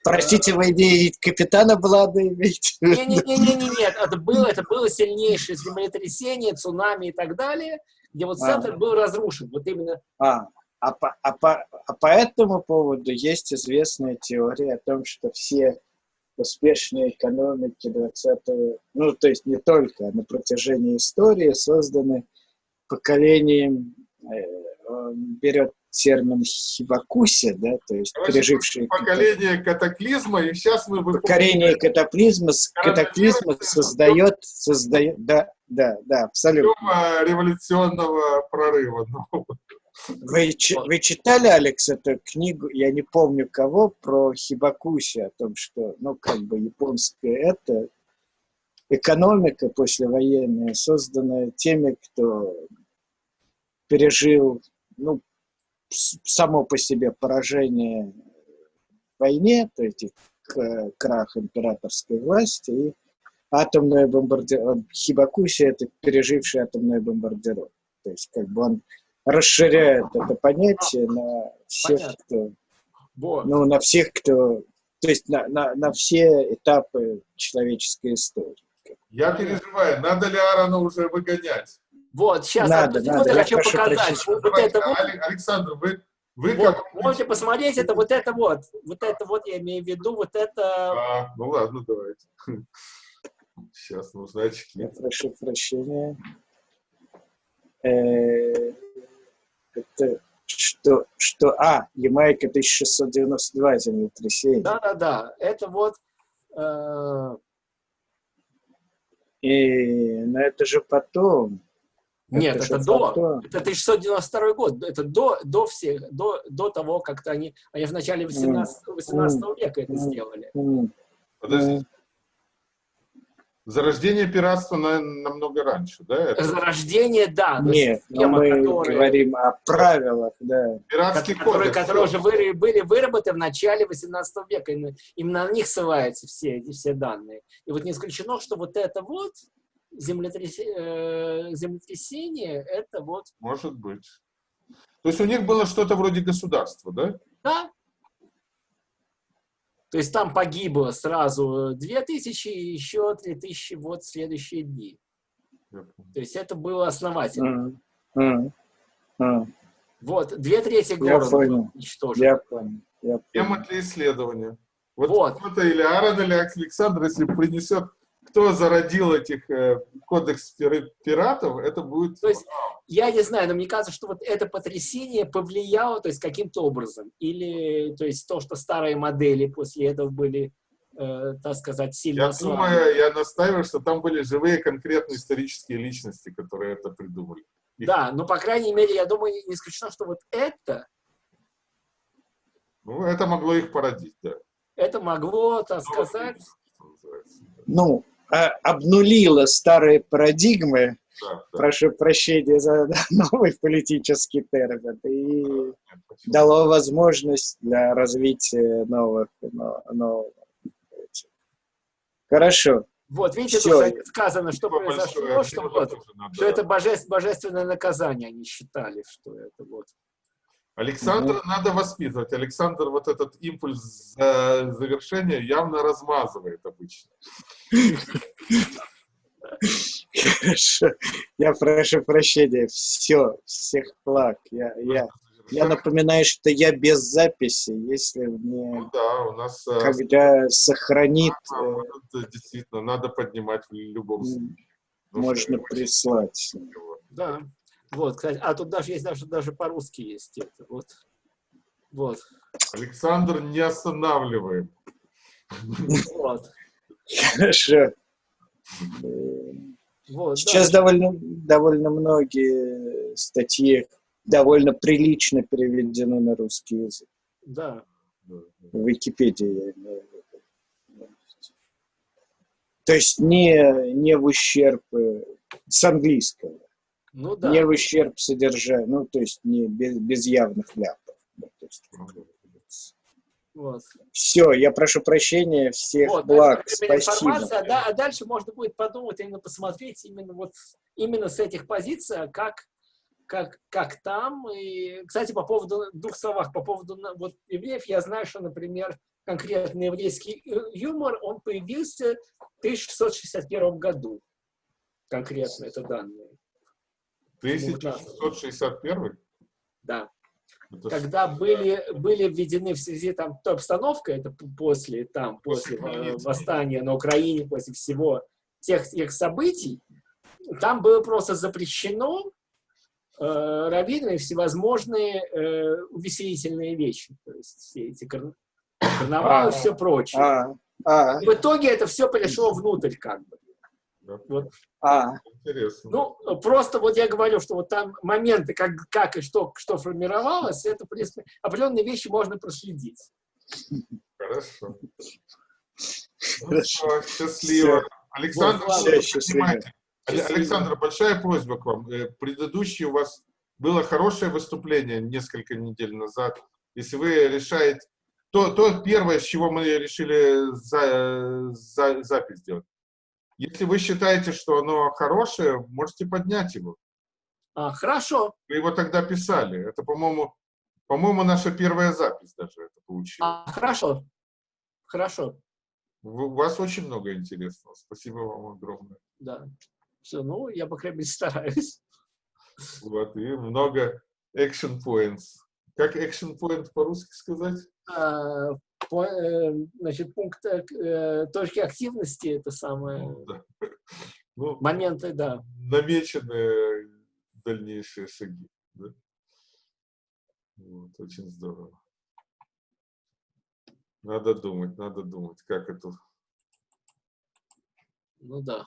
Простите, вы не капитана Блада имеете? Не-не-не, нет, это было, это было сильнейшее землетрясение, цунами и так далее, где вот А. центр был разрушен. Вот именно А, а, по, а, по, а по этому поводу есть известная теория о том, что все успешные экономики 20 ну, то есть не только, а на протяжении истории созданы поколением, э, берет термин хибакуси, да, то есть Короче, пережившие Поколение катаклизма, и сейчас мы поколение катаклизма, катаклизма создает, создает, да, да, да, абсолютно. Революционного прорыва. Ну, Вы, вы читали, Алекс, эту книгу, я не помню кого, про Хибакуси, о том, что, ну, как бы японская это экономика послевоенная, созданная теми, кто пережил, ну, само по себе поражение в войне, то есть к- крах императорской власти и атомная бомбардировка. Хибакуси — это переживший атомную бомбардировку. То есть как бы он расширяет это понятие на всех, Понятно. кто, вот. ну, на всех, кто, то есть на, на, на все этапы человеческой истории. я переживаю, надо ли Аарона уже выгонять? Вот, сейчас, Надо, вот, надо, я я хочу прошу показать. Вот, Давайте, это вот, Алек- Александр, вы, вы вот, как... можете посмотреть, это вот это вот. Вот это вот, я имею в виду, вот это... А, ну ладно, давайте. Сейчас нужны очки. Я прошу прощения. Э, Это что, что, а, Ямайка 1692 землетрясение. Да-да-да, это вот... э, И, но это же потом. Нет, же это до. потом. Это 1692 год. Это до, до всех, до, до того, как-то они, они в начале 18, 18 века это сделали. Подождите. Зарождение пиратства на- намного раньше, да? Это Зарождение, да. Нет, но схема, мы которая- говорим о правилах, да. пиратский которые, кодекс. которые уже были, были выработаны в начале 18 века. Именно, на них ссылаются все эти все данные. И вот не исключено, что вот это вот землетрясе- э, землетрясение, это вот, Может быть. То есть у них было что-то вроде государства, да? да, То есть там погибло сразу 2000 и еще 3000 вот в следующие дни. То есть это было основательно. М, м, м. Вот, две трети города уничтожено. Я понял. Я понял. Тема для исследования. Вот, Вот. кто-то или Аарон, или Александр, если принесет, кто зародил этих э, кодекс пира- пиратов, это будет... То есть, я не знаю, но мне кажется, что вот это потрясение повлияло, то есть, каким-то образом. Или, то есть, то, что старые модели после этого были, э, так сказать, сильно Я ослаблены. думаю, я настаиваю, что там были живые конкретные исторические личности, которые это придумали. Их- Да, но, по крайней мере, я думаю, не исключено, что вот это, Ну, это могло их породить, да. это могло, так сказать. Ну, а, обнулило старые парадигмы, Да, да. прошу прощения за новый политический термин, и почему? дало возможность для развития новых, но- нового. Хорошо. вот, видите, Всё. тут сказано, что Спасибо произошло, большое. что, вот, что это божеств- божественное наказание, они считали, что это вот. Александра надо воспитывать. Александр вот этот импульс за- завершения явно размазывает обычно. Хорошо. Я прошу прощения. Все, всех благ. Я, я, я напоминаю, что я без записи, если мне Ну да, у нас э, когда сохранит, э, вот действительно надо поднимать в любом случае. Ну, можно прислать. Да. Вот, кстати, а тут даже есть даже, даже по-русски есть это. Вот. Вот. Александр, не останавливаем. Вот. Хорошо. Вот Сейчас да. довольно, довольно многие статьи довольно прилично переведены на русский язык. Да. В Википедии я имею в виду. То есть не, не в ущерб э, с английского, Ну да. не в ущерб содержанию, ну то есть не без, без явных ляпов. Да, то есть Вот. Все, я прошу прощения, всех Вот, благ, это спасибо. а, да- а дальше можно будет подумать, именно посмотреть именно вот именно с этих позиций, а как, как, как там. И, кстати, по поводу, двух словах, по поводу вот, евреев, я знаю, что, например, конкретно еврейский ю- юмор, он появился в 1661 году. Конкретно это данные. 1661? Да. Это когда были, были введены в связи там той обстановкой, это после, там, после После э, восстания на Украине, после всего тех, тех событий, там было просто запрещено э, раввинами всевозможные э, увеселительные вещи, то есть все эти кар- карнавалы и А. все прочее. А, а, В итоге это все пришло внутрь, как бы. Да, Вот. а, Интересно. Ну, просто вот я говорю, что вот там моменты, как, как и что, что формировалось, это, в принципе, определенные вещи можно проследить. Хорошо. Ну, Хорошо. всё, счастливо. Александр, Вот, вы счастливо. Александр, большая просьба к вам. Э, Предыдущее у вас было хорошее выступление несколько недель назад. Если вы решаете... То, то первое, с чего мы решили за, за- запись сделать. Если вы считаете, что оно хорошее, можете поднять его. А, хорошо. Вы его тогда писали. Это, по-моему, по-моему, наша первая запись даже это получилась. А, хорошо. Хорошо. У у вас очень много интересного. Спасибо вам огромное. Да. Все, ну, я, по крайней мере, стараюсь. Вот, и много action points. Как action point по-русски сказать? А, значит, пункт э, э, точки активности, это самое, Ну, да. Ну, моменты, да. намечены дальнейшие шаги. да. Вот, очень здорово. Надо думать, надо думать, как это. Ну да.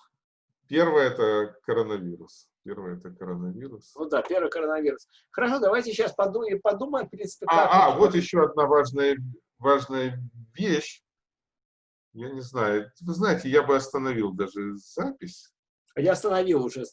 Первое это коронавирус. Первое это коронавирус. Ну да, первый коронавирус. Хорошо, давайте сейчас подумаем, подумаем в принципе, как... А, а, вот еще одна важная, важная вещь. Я не знаю. Вы знаете, я бы остановил даже запись. Я остановил уже